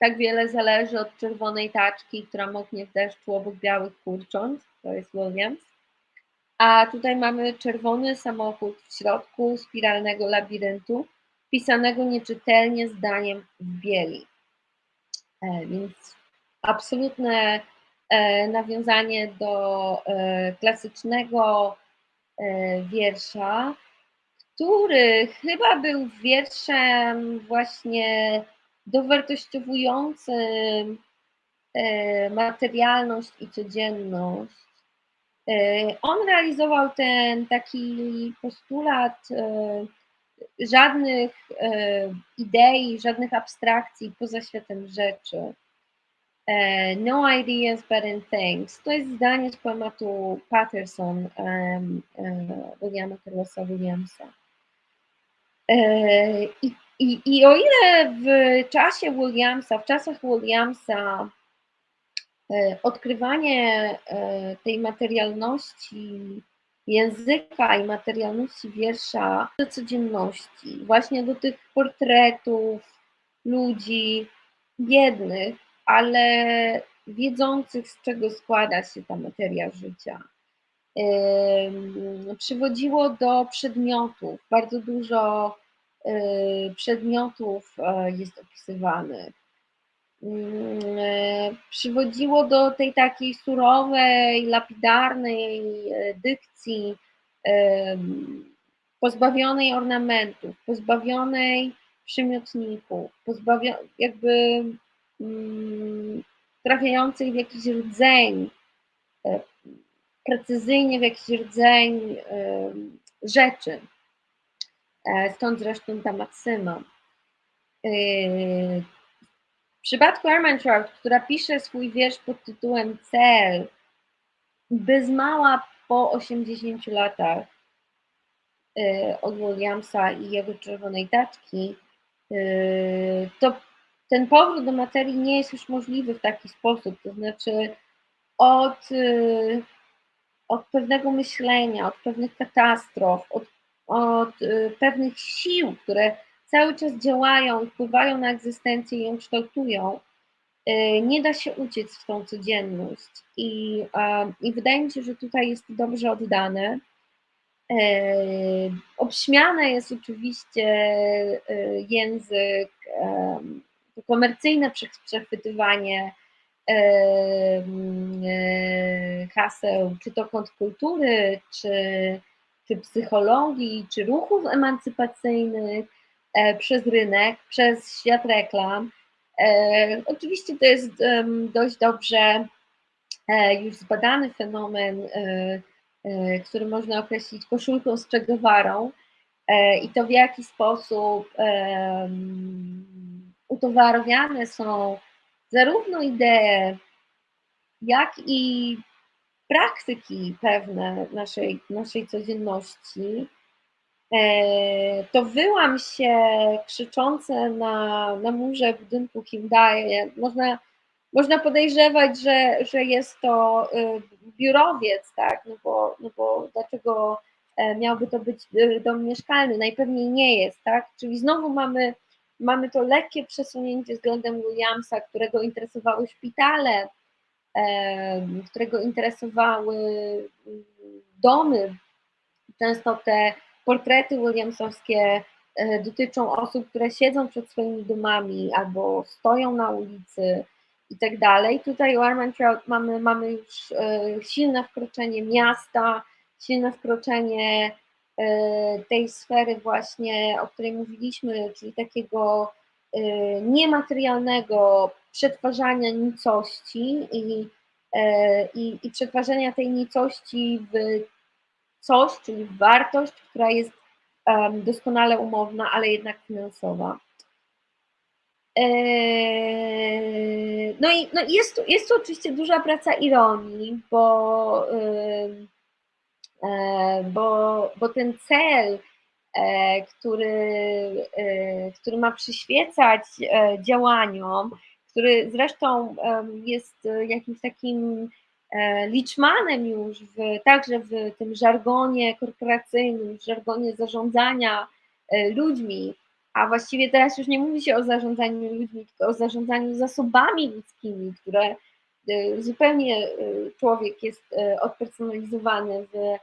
Tak wiele zależy od czerwonej taczki, która moknie w deszczu obok białych kurcząt, to jest Williams a tutaj mamy czerwony samochód w środku spiralnego labiryntu, pisanego nieczytelnie zdaniem w bieli. E, więc absolutne nawiązanie do e, klasycznego wiersza, który chyba był wierszem właśnie dowartościowującym materialność i codzienność E, on realizował ten taki postulat e, żadnych e, idei, żadnych abstrakcji poza światem rzeczy. No ideas but in things. To jest zdanie z poematu Patterson Williama Carlosa Williamsa. I, i, I o ile w czasie Williamsa, w czasach Williamsa E, odkrywanie e, tej materialności języka i materialności wiersza do codzienności, właśnie do tych portretów ludzi biednych, ale wiedzących, z czego składa się ta materia życia. Przywodziło do przedmiotów, bardzo dużo e, przedmiotów jest opisywanych e, przywodziło do tej takiej surowej, lapidarnej e, dykcji, pozbawionej ornamentów, pozbawionej przymiotników, pozbawionej jakby mm, trafiającej w jakiś rdzeń, e, precyzyjnie w jakiś rdzeń rzeczy. Stąd zresztą ta maksyma. W przypadku Ermantraut, która pisze swój wiersz pod tytułem Cel, bez mała po 80 latach od Williamsa i jego czerwonej taczki, to ten powrót do materii nie jest już możliwy w taki sposób, to znaczy od, y, od pewnego myślenia, od pewnych katastrof, od, od pewnych sił, które cały czas działają, wpływają na egzystencję i ją kształtują, y, nie da się uciec w tą codzienność. I, i wydaje mi się, że tutaj jest dobrze oddane. Y, obśmiane jest oczywiście y, język, komercyjne przechwytywanie haseł, czy to kontrkultury, czy, czy psychologii, czy ruchów emancypacyjnych, E, przez rynek, przez świat reklam. E, oczywiście to jest dość dobrze e, już zbadany fenomen, który można określić koszulką z Che i to w jaki sposób utowarowiane są zarówno idee, jak i praktyki pewne naszej, naszej codzienności, E, to wyłam się krzyczące na, na murze budynku Hyundai. Można, można podejrzewać, że, że jest to y, biurowiec, tak? No bo, no bo dlaczego e, miałby to być y, dom mieszkalny? Najpewniej nie jest, tak? Czyli znowu mamy, mamy to lekkie przesunięcie względem Williamsa, którego interesowały szpitale, którego interesowały y, domy, często te portrety williamsowskie e, dotyczą osób, które siedzą przed swoimi domami albo stoją na ulicy i tak dalej. Tutaj u Armentrout mamy, mamy już e, silne wkroczenie miasta, silne wkroczenie tej sfery właśnie, o której mówiliśmy, czyli takiego niematerialnego przetwarzania nicości i, i, i przetwarzania tej nicości w coś, czyli wartość, która jest doskonale umowna, ale jednak finansowa. No i no jest, jest tu oczywiście duża praca ironii, bo, bo, bo ten cel, który, który ma przyświecać działaniom, który zresztą jest jakimś takim liczmanem już w, także w tym żargonie korporacyjnym, w żargonie zarządzania ludźmi, a właściwie teraz już nie mówi się o zarządzaniu ludźmi, tylko o zarządzaniu zasobami ludzkimi, które zupełnie człowiek jest odpersonalizowany w,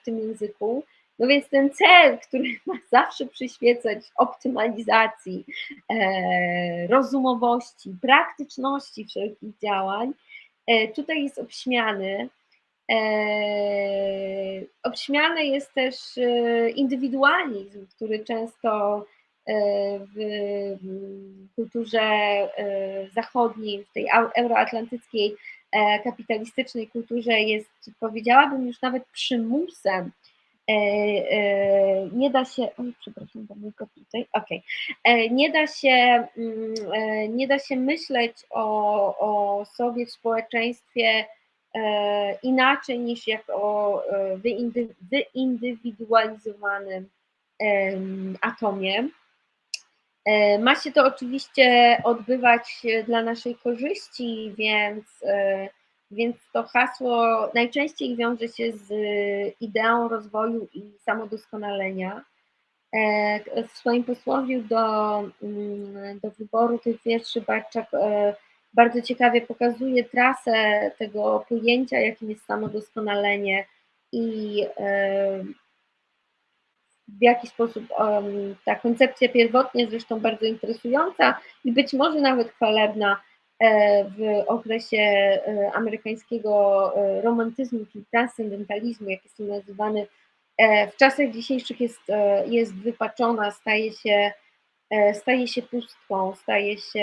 w tym języku. No więc ten cel, który ma zawsze przyświecać optymalizacji, e, rozumowości, praktyczności wszelkich działań, e, tutaj jest obśmiany. E, obśmiany jest też indywidualizm, który często w kulturze zachodniej, w tej euroatlantyckiej kapitalistycznej kulturze jest, powiedziałabym, już nawet przymusem E, e, nie da się, oj, przepraszam, kot tutaj, okej, nie da się, mm, e, nie da się myśleć o, o sobie w społeczeństwie inaczej niż jak o wyindywidualizowanym atomie. Ma się to oczywiście odbywać dla naszej korzyści, więc więc to hasło najczęściej wiąże się z ideą rozwoju i samodoskonalenia. E, w swoim posłowiu do, mm, do wyboru tych wierszy Barczak e, bardzo ciekawie pokazuje trasę tego pojęcia, jakim jest samodoskonalenie i e, w jaki sposób ta koncepcja pierwotnie zresztą bardzo interesująca i być może nawet chwalebna E, w okresie e, amerykańskiego e, romantyzmu, czyli transcendentalizmu, jak jest to nazywany, w czasach dzisiejszych jest, jest wypaczona, staje się, staje się pustką, staje się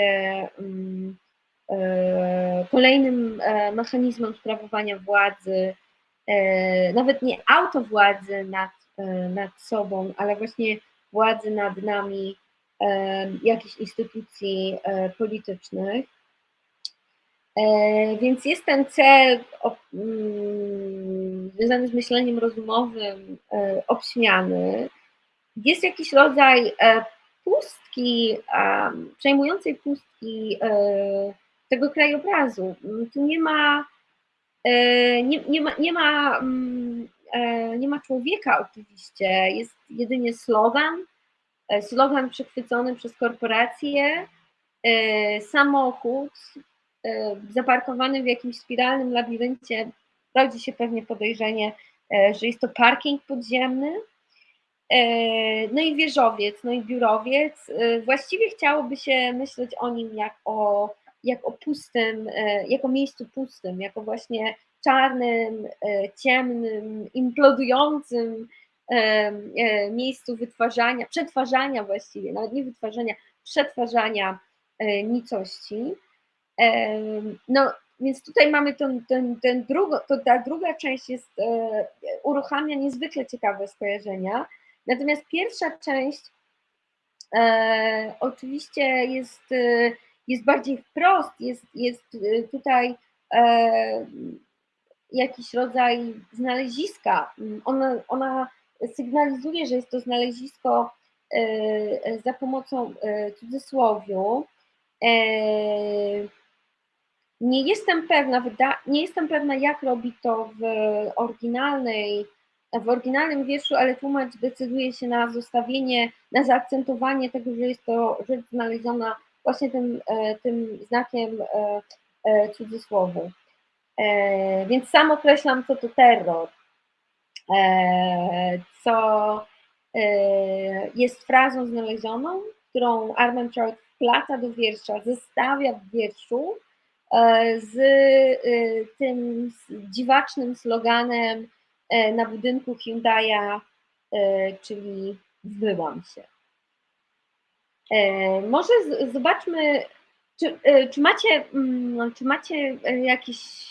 mm, kolejnym mechanizmem sprawowania władzy, nawet nie autowładzy nad, nad sobą, ale właśnie władzy nad nami jakichś instytucji politycznych. E, więc jest ten cel mm, związany z myśleniem rozumowym e, obśmiany. Jest jakiś rodzaj e, pustki, przejmującej pustki tego krajobrazu. Tu nie ma, nie, nie ma, nie ma, mm, nie ma człowieka oczywiście, jest jedynie slogan, slogan przechwycony przez korporacje, samochód, E, zaparkowany w jakimś spiralnym labiryncie, rodzi się pewnie podejrzenie, e, że jest to parking podziemny. E, no i wieżowiec, no i biurowiec. Właściwie chciałoby się myśleć o nim jak o, jak o pustym, jako miejscu pustym, jako właśnie czarnym, ciemnym, implodującym miejscu wytwarzania, przetwarzania właściwie, nawet nie wytwarzania, przetwarzania nicości. No, więc tutaj mamy ten, ten, ten drugo, to ta druga część jest, e, uruchamia niezwykle ciekawe skojarzenia. Natomiast pierwsza część e, oczywiście jest, e, jest bardziej wprost, jest, jest tutaj e, jakiś rodzaj znaleziska. Ona, ona sygnalizuje, że jest to znalezisko e, za pomocą e, cudzysłowiu. Nie jestem pewna, nie jestem pewna, jak robi to w oryginalnej, w oryginalnym wierszu, ale tłumacz decyduje się na zostawienie, na zaakcentowanie tego, że jest to rzecz znaleziona właśnie tym, e, tym znakiem e, e, cudzysłowu. Więc sam określam, co to terror, co jest frazą znalezioną, którą Armand wplata do wiersza, zestawia w wierszu E, z e, tym dziwacznym sloganem e, na budynku Hyundai'a, czyli zbyłam się. Może zobaczmy, czy, czy, macie, mm, czy macie jakieś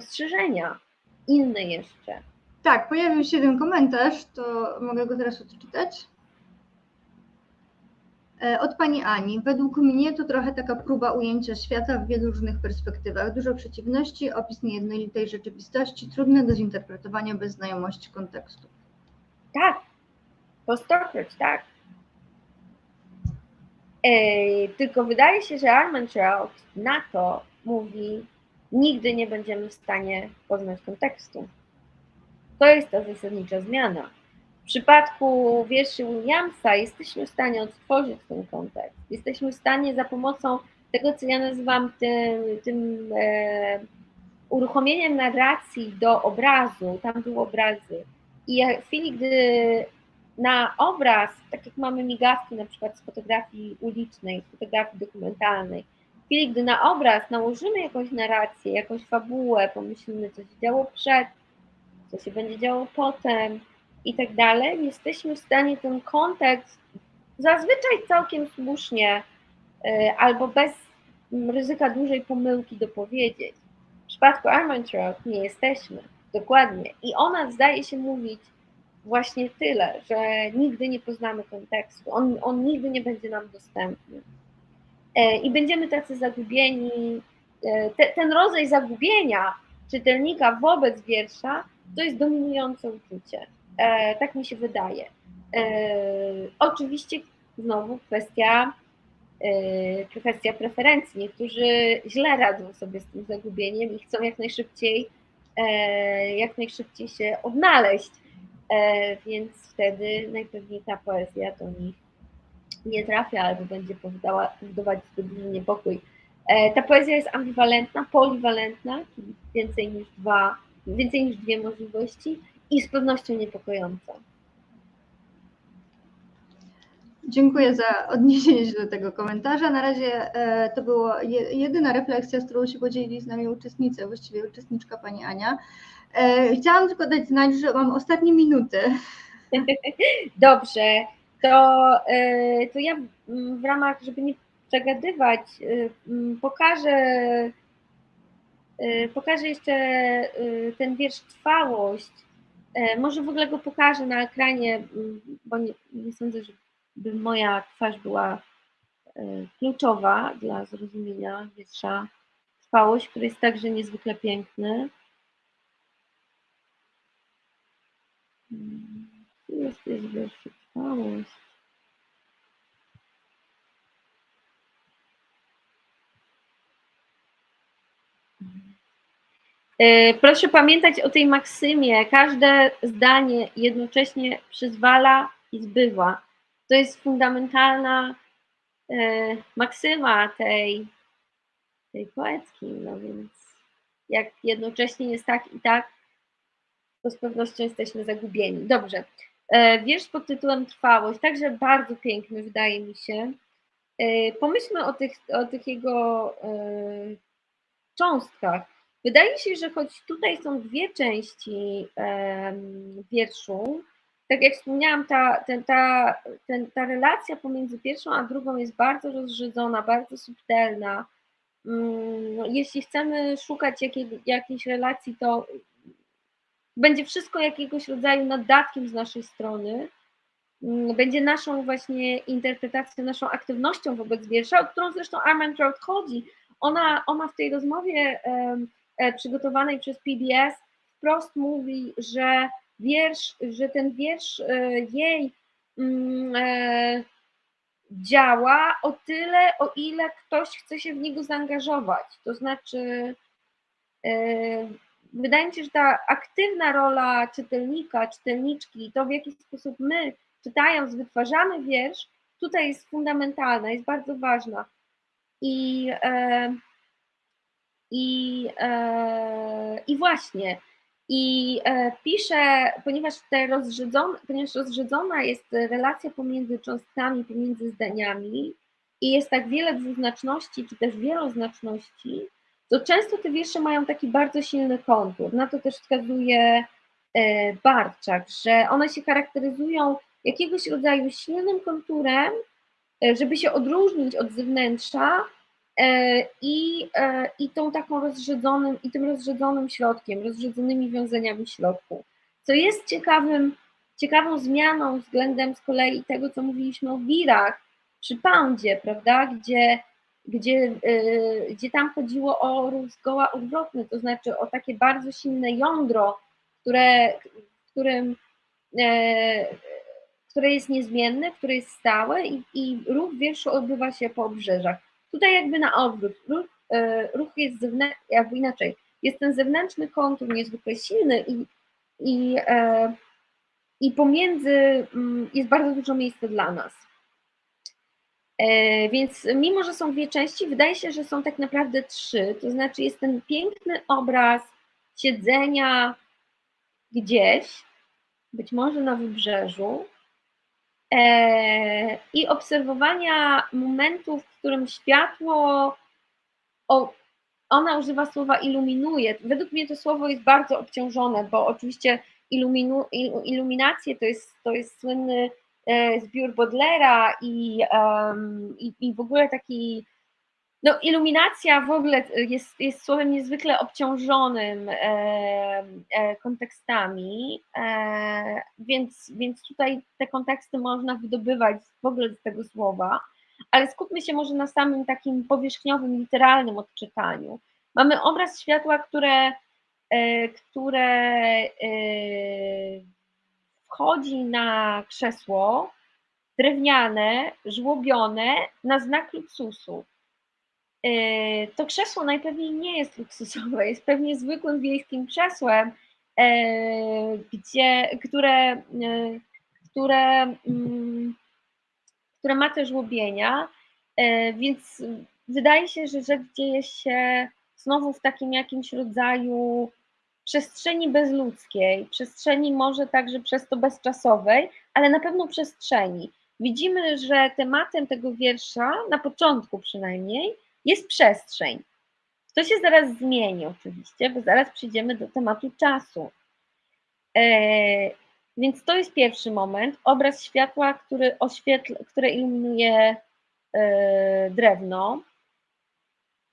spostrzeżenia inne jeszcze? Tak, pojawił się jeden komentarz, to mogę go teraz odczytać. E, od Pani Ani. Według mnie to trochę taka próba ujęcia świata w wielu różnych perspektywach. Dużo przeciwności, opis niejednolitej rzeczywistości, trudne do zinterpretowania bez znajomości kontekstu. Tak, po stokroć, tak. Ej, tylko wydaje się, że Armentrout na to mówi, nigdy nie będziemy w stanie poznać kontekstu. To jest ta zasadnicza zmiana. W przypadku wierszy Williamsa jesteśmy w stanie odtworzyć ten kontekst. Jesteśmy w stanie za pomocą tego, co ja nazywam tym, tym e, uruchomieniem narracji do obrazu, tam były obrazy. I w chwili, gdy na obraz, tak jak mamy migawki na przykład z fotografii ulicznej, z fotografii dokumentalnej, w chwili, gdy na obraz nałożymy jakąś narrację, jakąś fabułę, pomyślimy, co się działo przed, co się będzie działo potem i tak dalej, jesteśmy w stanie ten kontekst zazwyczaj całkiem słusznie e, albo bez ryzyka dużej pomyłki dopowiedzieć. W przypadku Armentrout nie jesteśmy, dokładnie. I ona zdaje się mówić właśnie tyle, że nigdy nie poznamy kontekstu, on, on nigdy nie będzie nam dostępny. E, I będziemy tacy zagubieni. E, te, ten rodzaj zagubienia czytelnika wobec wiersza to jest dominujące uczucie. E, tak mi się wydaje. Oczywiście znowu kwestia, kwestia preferencji. Niektórzy źle radzą sobie z tym zagubieniem i chcą jak najszybciej, jak najszybciej się odnaleźć więc wtedy najpewniej ta poezja do nich nie trafia albo będzie powodować zbyt duży niepokój. E, ta poezja jest ambiwalentna, poliwalentna, czyli więcej niż dwa, więcej niż dwie możliwości i z pewnością niepokojąca. Dziękuję za odniesienie się do tego komentarza. Na razie e, to była jedyna refleksja, z którą się podzielili z nami uczestnicy, właściwie uczestniczka pani Ania. E, chciałam tylko dać znać, że mam ostatnie minuty. Dobrze, to, e, to ja w ramach, żeby nie przegadywać, pokażę, pokażę jeszcze ten wiersz Trwałość. Może w ogóle go pokażę na ekranie, bo nie, nie sądzę, że by moja twarz była e, kluczowa dla zrozumienia wietrza trwałość, który jest także niezwykle piękny. Jest, jest wiersz E, proszę pamiętać o tej maksymie. Każde zdanie jednocześnie przyzwala i zbywa. To jest fundamentalna e, maksyma tej, tej poetki, no więc jak jednocześnie jest tak i tak, to z pewnością jesteśmy zagubieni. Dobrze. E, wiersz pod tytułem Trwałość, także bardzo piękny wydaje mi się. E, pomyślmy o tych, o tych jego cząstkach. Wydaje się, że choć tutaj są dwie części wierszu, tak jak wspomniałam, ta, ten, ta, ten, ta relacja pomiędzy pierwszą a drugą jest bardzo rozrzedzona, bardzo subtelna. Mm, no, jeśli chcemy szukać jakiej, jakiejś relacji, to będzie wszystko jakiegoś rodzaju naddatkiem z naszej strony. Mm, będzie naszą właśnie interpretacją, naszą aktywnością wobec wiersza, o którą zresztą Armand Trout chodzi. Ona, ona w tej rozmowie e, przygotowanej przez PBS wprost mówi, że wiersz, że ten wiersz e, jej mm, e, działa o tyle, o ile ktoś chce się w niego zaangażować. To znaczy, wydaje mi się, że ta aktywna rola czytelnika, czytelniczki, to w jaki sposób my, czytając, wytwarzamy wiersz, tutaj jest fundamentalna, jest bardzo ważna. I, i, i właśnie, i e, pisze, ponieważ, te rozrzedzone, ponieważ rozrzedzona jest relacja pomiędzy cząstkami, pomiędzy zdaniami i jest tak wiele dwuznaczności, czy też wieloznaczności, to często te wiersze mają taki bardzo silny kontur. Na to też wskazuje e, Barczak, że one się charakteryzują jakiegoś rodzaju silnym konturem, e, żeby się odróżnić od zewnętrza, E, i, i tą taką rozrzedzonym, i tym rozrzedzonym środkiem, rozrzedzonymi wiązaniami środku. Co jest ciekawym, ciekawą zmianą względem z kolei tego, co mówiliśmy o wirach przy Poundzie, prawda, gdzie, gdzie, gdzie tam chodziło o ruch zgoła odwrotny, to znaczy o takie bardzo silne jądro, które, którym które jest niezmienne, które jest stałe i, i ruch wierszu odbywa się po obrzeżach. Tutaj jakby na odwrót, ruch, e, ruch jest zewnętrzny, jakby inaczej, jest ten zewnętrzny kontur niezwykle silny i, i, e, i pomiędzy mm, jest bardzo dużo miejsca dla nas. E, więc mimo, że są dwie części, wydaje się, że są tak naprawdę trzy. To znaczy jest ten piękny obraz siedzenia gdzieś, być może na wybrzeżu, E, i obserwowania momentów, w którym światło, ona używa słowa iluminuje. Według mnie to słowo jest bardzo obciążone, bo oczywiście iluminu, iluminacje to jest, to jest słynny zbiór Bodlera i, i, i w ogóle taki no, iluminacja w ogóle jest, jest słowem niezwykle obciążonym e, e, kontekstami, e, więc, więc tutaj te konteksty można wydobywać w ogóle z tego słowa, ale skupmy się może na samym takim powierzchniowym, literalnym odczytaniu. Mamy obraz światła, które, e, które e, wchodzi na krzesło drewniane, żłobione na znak luksusu. E, to krzesło najpewniej nie jest luksusowe, jest pewnie zwykłym wiejskim krzesłem, e, gdzie, które, e, które, mm, które ma też łobienia, więc wydaje się, że rzecz dzieje się znowu w takim jakimś rodzaju przestrzeni bezludzkiej, przestrzeni może także przez to bezczasowej, ale na pewno przestrzeni. Widzimy, że tematem tego wiersza, na początku przynajmniej, jest przestrzeń. To się zaraz zmieni oczywiście, bo zaraz przyjdziemy do tematu czasu. E, więc to jest pierwszy moment, obraz światła, który oświetla, które iluminuje e, drewno.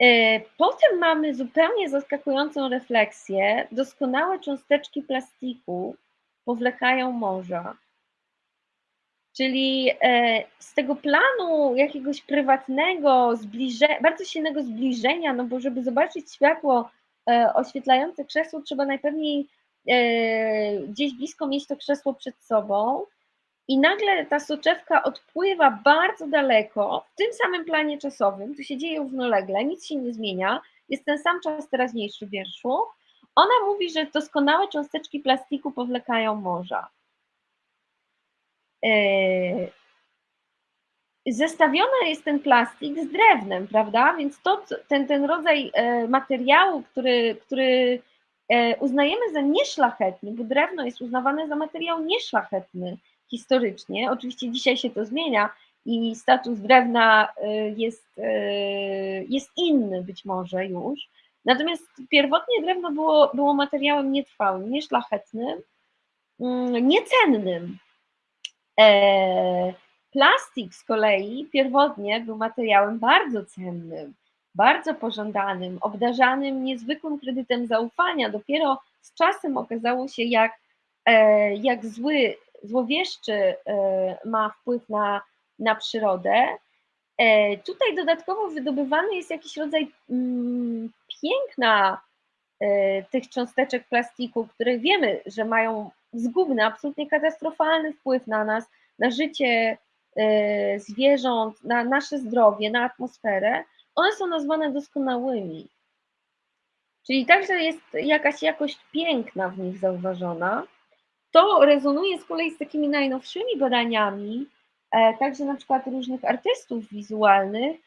E, potem mamy zupełnie zaskakującą refleksję. Doskonałe cząsteczki plastiku powlekają morza. Czyli e, z tego planu jakiegoś prywatnego, zbliżenia, bardzo silnego zbliżenia, no bo żeby zobaczyć światło e, oświetlające krzesło, trzeba najpewniej gdzieś blisko mieć to krzesło przed sobą. I nagle ta soczewka odpływa bardzo daleko, w tym samym planie czasowym, to się dzieje równolegle, nic się nie zmienia, jest ten sam czas teraźniejszy w wierszu. Ona mówi, że doskonałe cząsteczki plastiku powlekają morza. E, zestawiony jest ten plastik z drewnem, prawda? Więc to, ten, ten rodzaj e, materiału, który, który e, uznajemy za nieszlachetny, bo drewno jest uznawane za materiał nieszlachetny historycznie. Oczywiście dzisiaj się to zmienia i status drewna jest, jest inny być może już. Natomiast pierwotnie drewno było, było materiałem nietrwałym, nieszlachetnym, mm, niecennym. E, plastik z kolei pierwotnie był materiałem bardzo cennym, bardzo pożądanym, obdarzanym niezwykłym kredytem zaufania. Dopiero z czasem okazało się, jak, e, jak zły, złowieszczy e, ma wpływ na, na przyrodę. Tutaj dodatkowo wydobywany jest jakiś rodzaj mm, piękna tych cząsteczek plastiku, które wiemy, że mają zgubny, absolutnie katastrofalny wpływ na nas, na życie e, zwierząt, na nasze zdrowie, na atmosferę, one są nazwane doskonałymi. Czyli także jest jakaś jakość piękna w nich zauważona. To rezonuje z kolei z takimi najnowszymi badaniami, e, także na przykład różnych artystów wizualnych,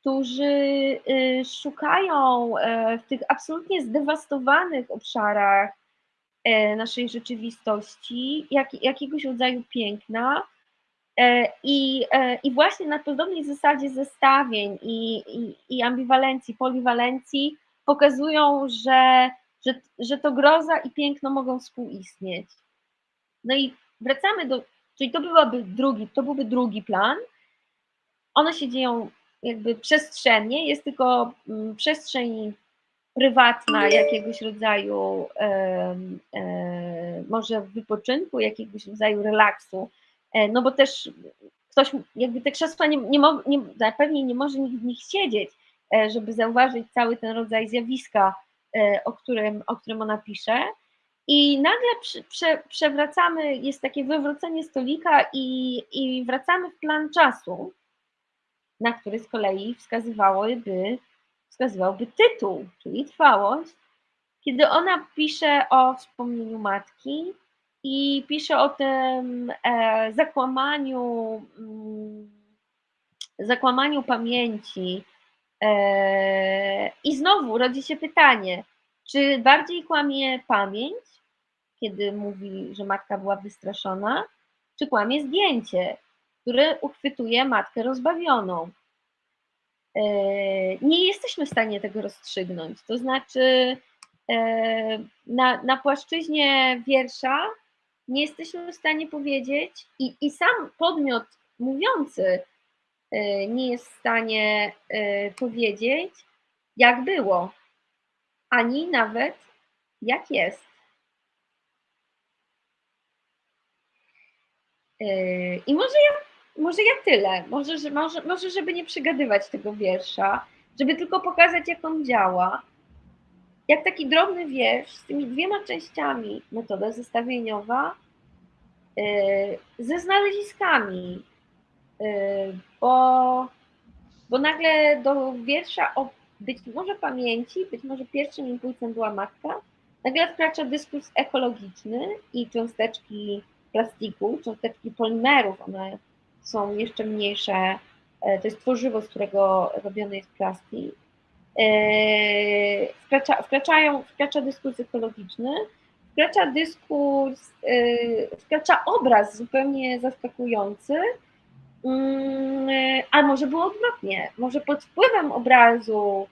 którzy y, szukają e, w tych absolutnie zdewastowanych obszarach E, naszej rzeczywistości, jak, jakiegoś rodzaju piękna. I, I właśnie na podobnej zasadzie zestawień i, i, i ambiwalencji, poliwalencji pokazują, że, że, że to groza i piękno mogą współistnieć. No i wracamy do, czyli to byłaby drugi, to byłby drugi plan. One się dzieją jakby przestrzennie, jest tylko mm, przestrzeń prywatna, jakiegoś rodzaju e, może wypoczynku, jakiegoś rodzaju relaksu, e, no bo też ktoś, jakby te krzesła nie, nie, mo, nie pewnie nie może nikt w nich siedzieć, e, żeby zauważyć cały ten rodzaj zjawiska, o którym, o którym ona pisze. I nagle prze, prze, przewracamy, jest takie wywrócenie stolika i, i wracamy w plan czasu, na który z kolei wskazywałoby, wskazywałby tytuł, czyli trwałość, kiedy ona pisze o wspomnieniu matki i pisze o tym e, zakłamaniu, mm, zakłamaniu pamięci. E, I znowu rodzi się pytanie, czy bardziej kłamie pamięć, kiedy mówi, że matka była wystraszona, czy kłamie zdjęcie, które uchwytuje matkę rozbawioną? E, nie jesteśmy w stanie tego rozstrzygnąć. To znaczy, e, na, na płaszczyźnie wiersza nie jesteśmy w stanie powiedzieć, i, i sam podmiot mówiący e, nie jest w stanie powiedzieć, jak było, ani nawet jak jest. I może ja, może ja tyle, może, że, może, może żeby nie przygadywać tego wiersza, żeby tylko pokazać, jak on działa. Jak taki drobny wiersz z tymi dwiema częściami, metoda zestawieniowa, ze znaleziskami, bo, bo nagle do wiersza o być może pamięci, być może pierwszym impulsem była matka, nagle wkracza dyskurs ekologiczny i cząsteczki plastiku, cząsteczki polimerów, one są jeszcze mniejsze, e, to jest tworzywo, z którego robiony jest plastik. E, wkracza, wkraczają, wkracza dyskurs ekologiczny, wkracza dyskurs, e, wkracza obraz zupełnie zaskakujący, a może było odwrotnie, może pod wpływem obrazu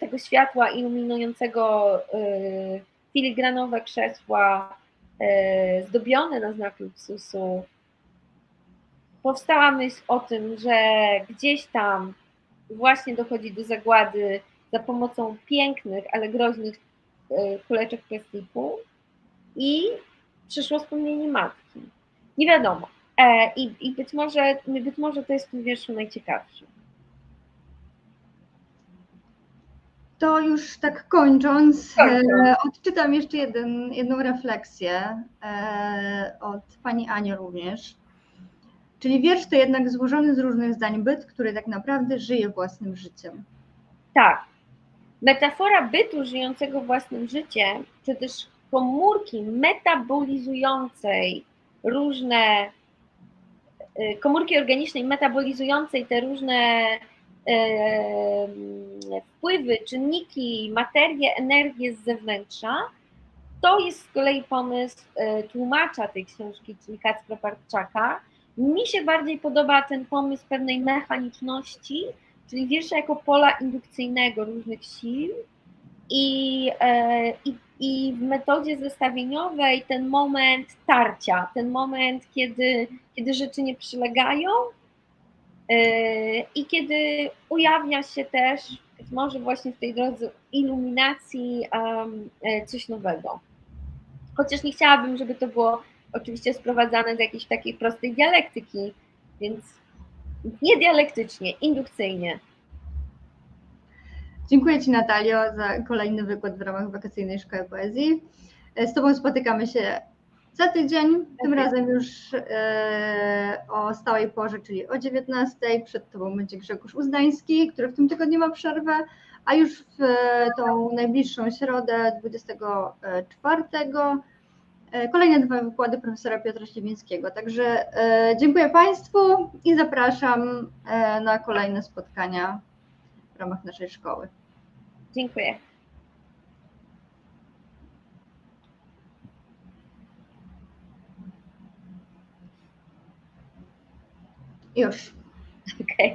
tego światła iluminującego filigranowe krzesła E, zdobione na znak luksusu, powstała myśl o tym, że gdzieś tam właśnie dochodzi do zagłady za pomocą pięknych, ale groźnych e, kuleczek plastiku i przyszło wspomnienie matki. Nie wiadomo. E, I, i być, może, być może to jest w tym wierszu najciekawsze. To już tak kończąc, e, odczytam jeszcze jeden, jedną refleksję e, od pani Ani również. Czyli wiersz to jednak złożony z różnych zdań byt, który tak naprawdę żyje własnym życiem. Tak. Metafora bytu żyjącego własnym życiem, czy też komórki metabolizującej różne, komórki organicznej metabolizującej te różne wpływy, czynniki, materię, energię z zewnętrza, to jest z kolei pomysł e, tłumacza tej książki, czyli Kacpra. Mi się bardziej podoba ten pomysł pewnej mechaniczności, czyli wiersza jako pola indukcyjnego różnych sił i, e, i, i w metodzie zestawieniowej ten moment tarcia, ten moment, kiedy, kiedy rzeczy nie przylegają, Yy, I kiedy ujawnia się też, być może właśnie w tej drodze iluminacji, um, coś nowego. Chociaż nie chciałabym, żeby to było oczywiście sprowadzane do jakiejś takiej prostej dialektyki, więc nie dialektycznie, indukcyjnie. Dziękuję Ci Natalio za kolejny wykład w ramach wakacyjnej szkoły poezji. Z Tobą spotykamy się za tydzień, tym razem już e, o stałej porze, czyli o 19. Przed Tobą będzie Grzegorz Uzdański, który w tym tygodniu ma przerwę, a już w e, tą najbliższą środę, 24, e, kolejne dwa wykłady profesora Piotra Śliwińskiego. Także dziękuję Państwu i zapraszam na kolejne spotkania w ramach naszej szkoły. Dziękuję. Już. Okej. Okay.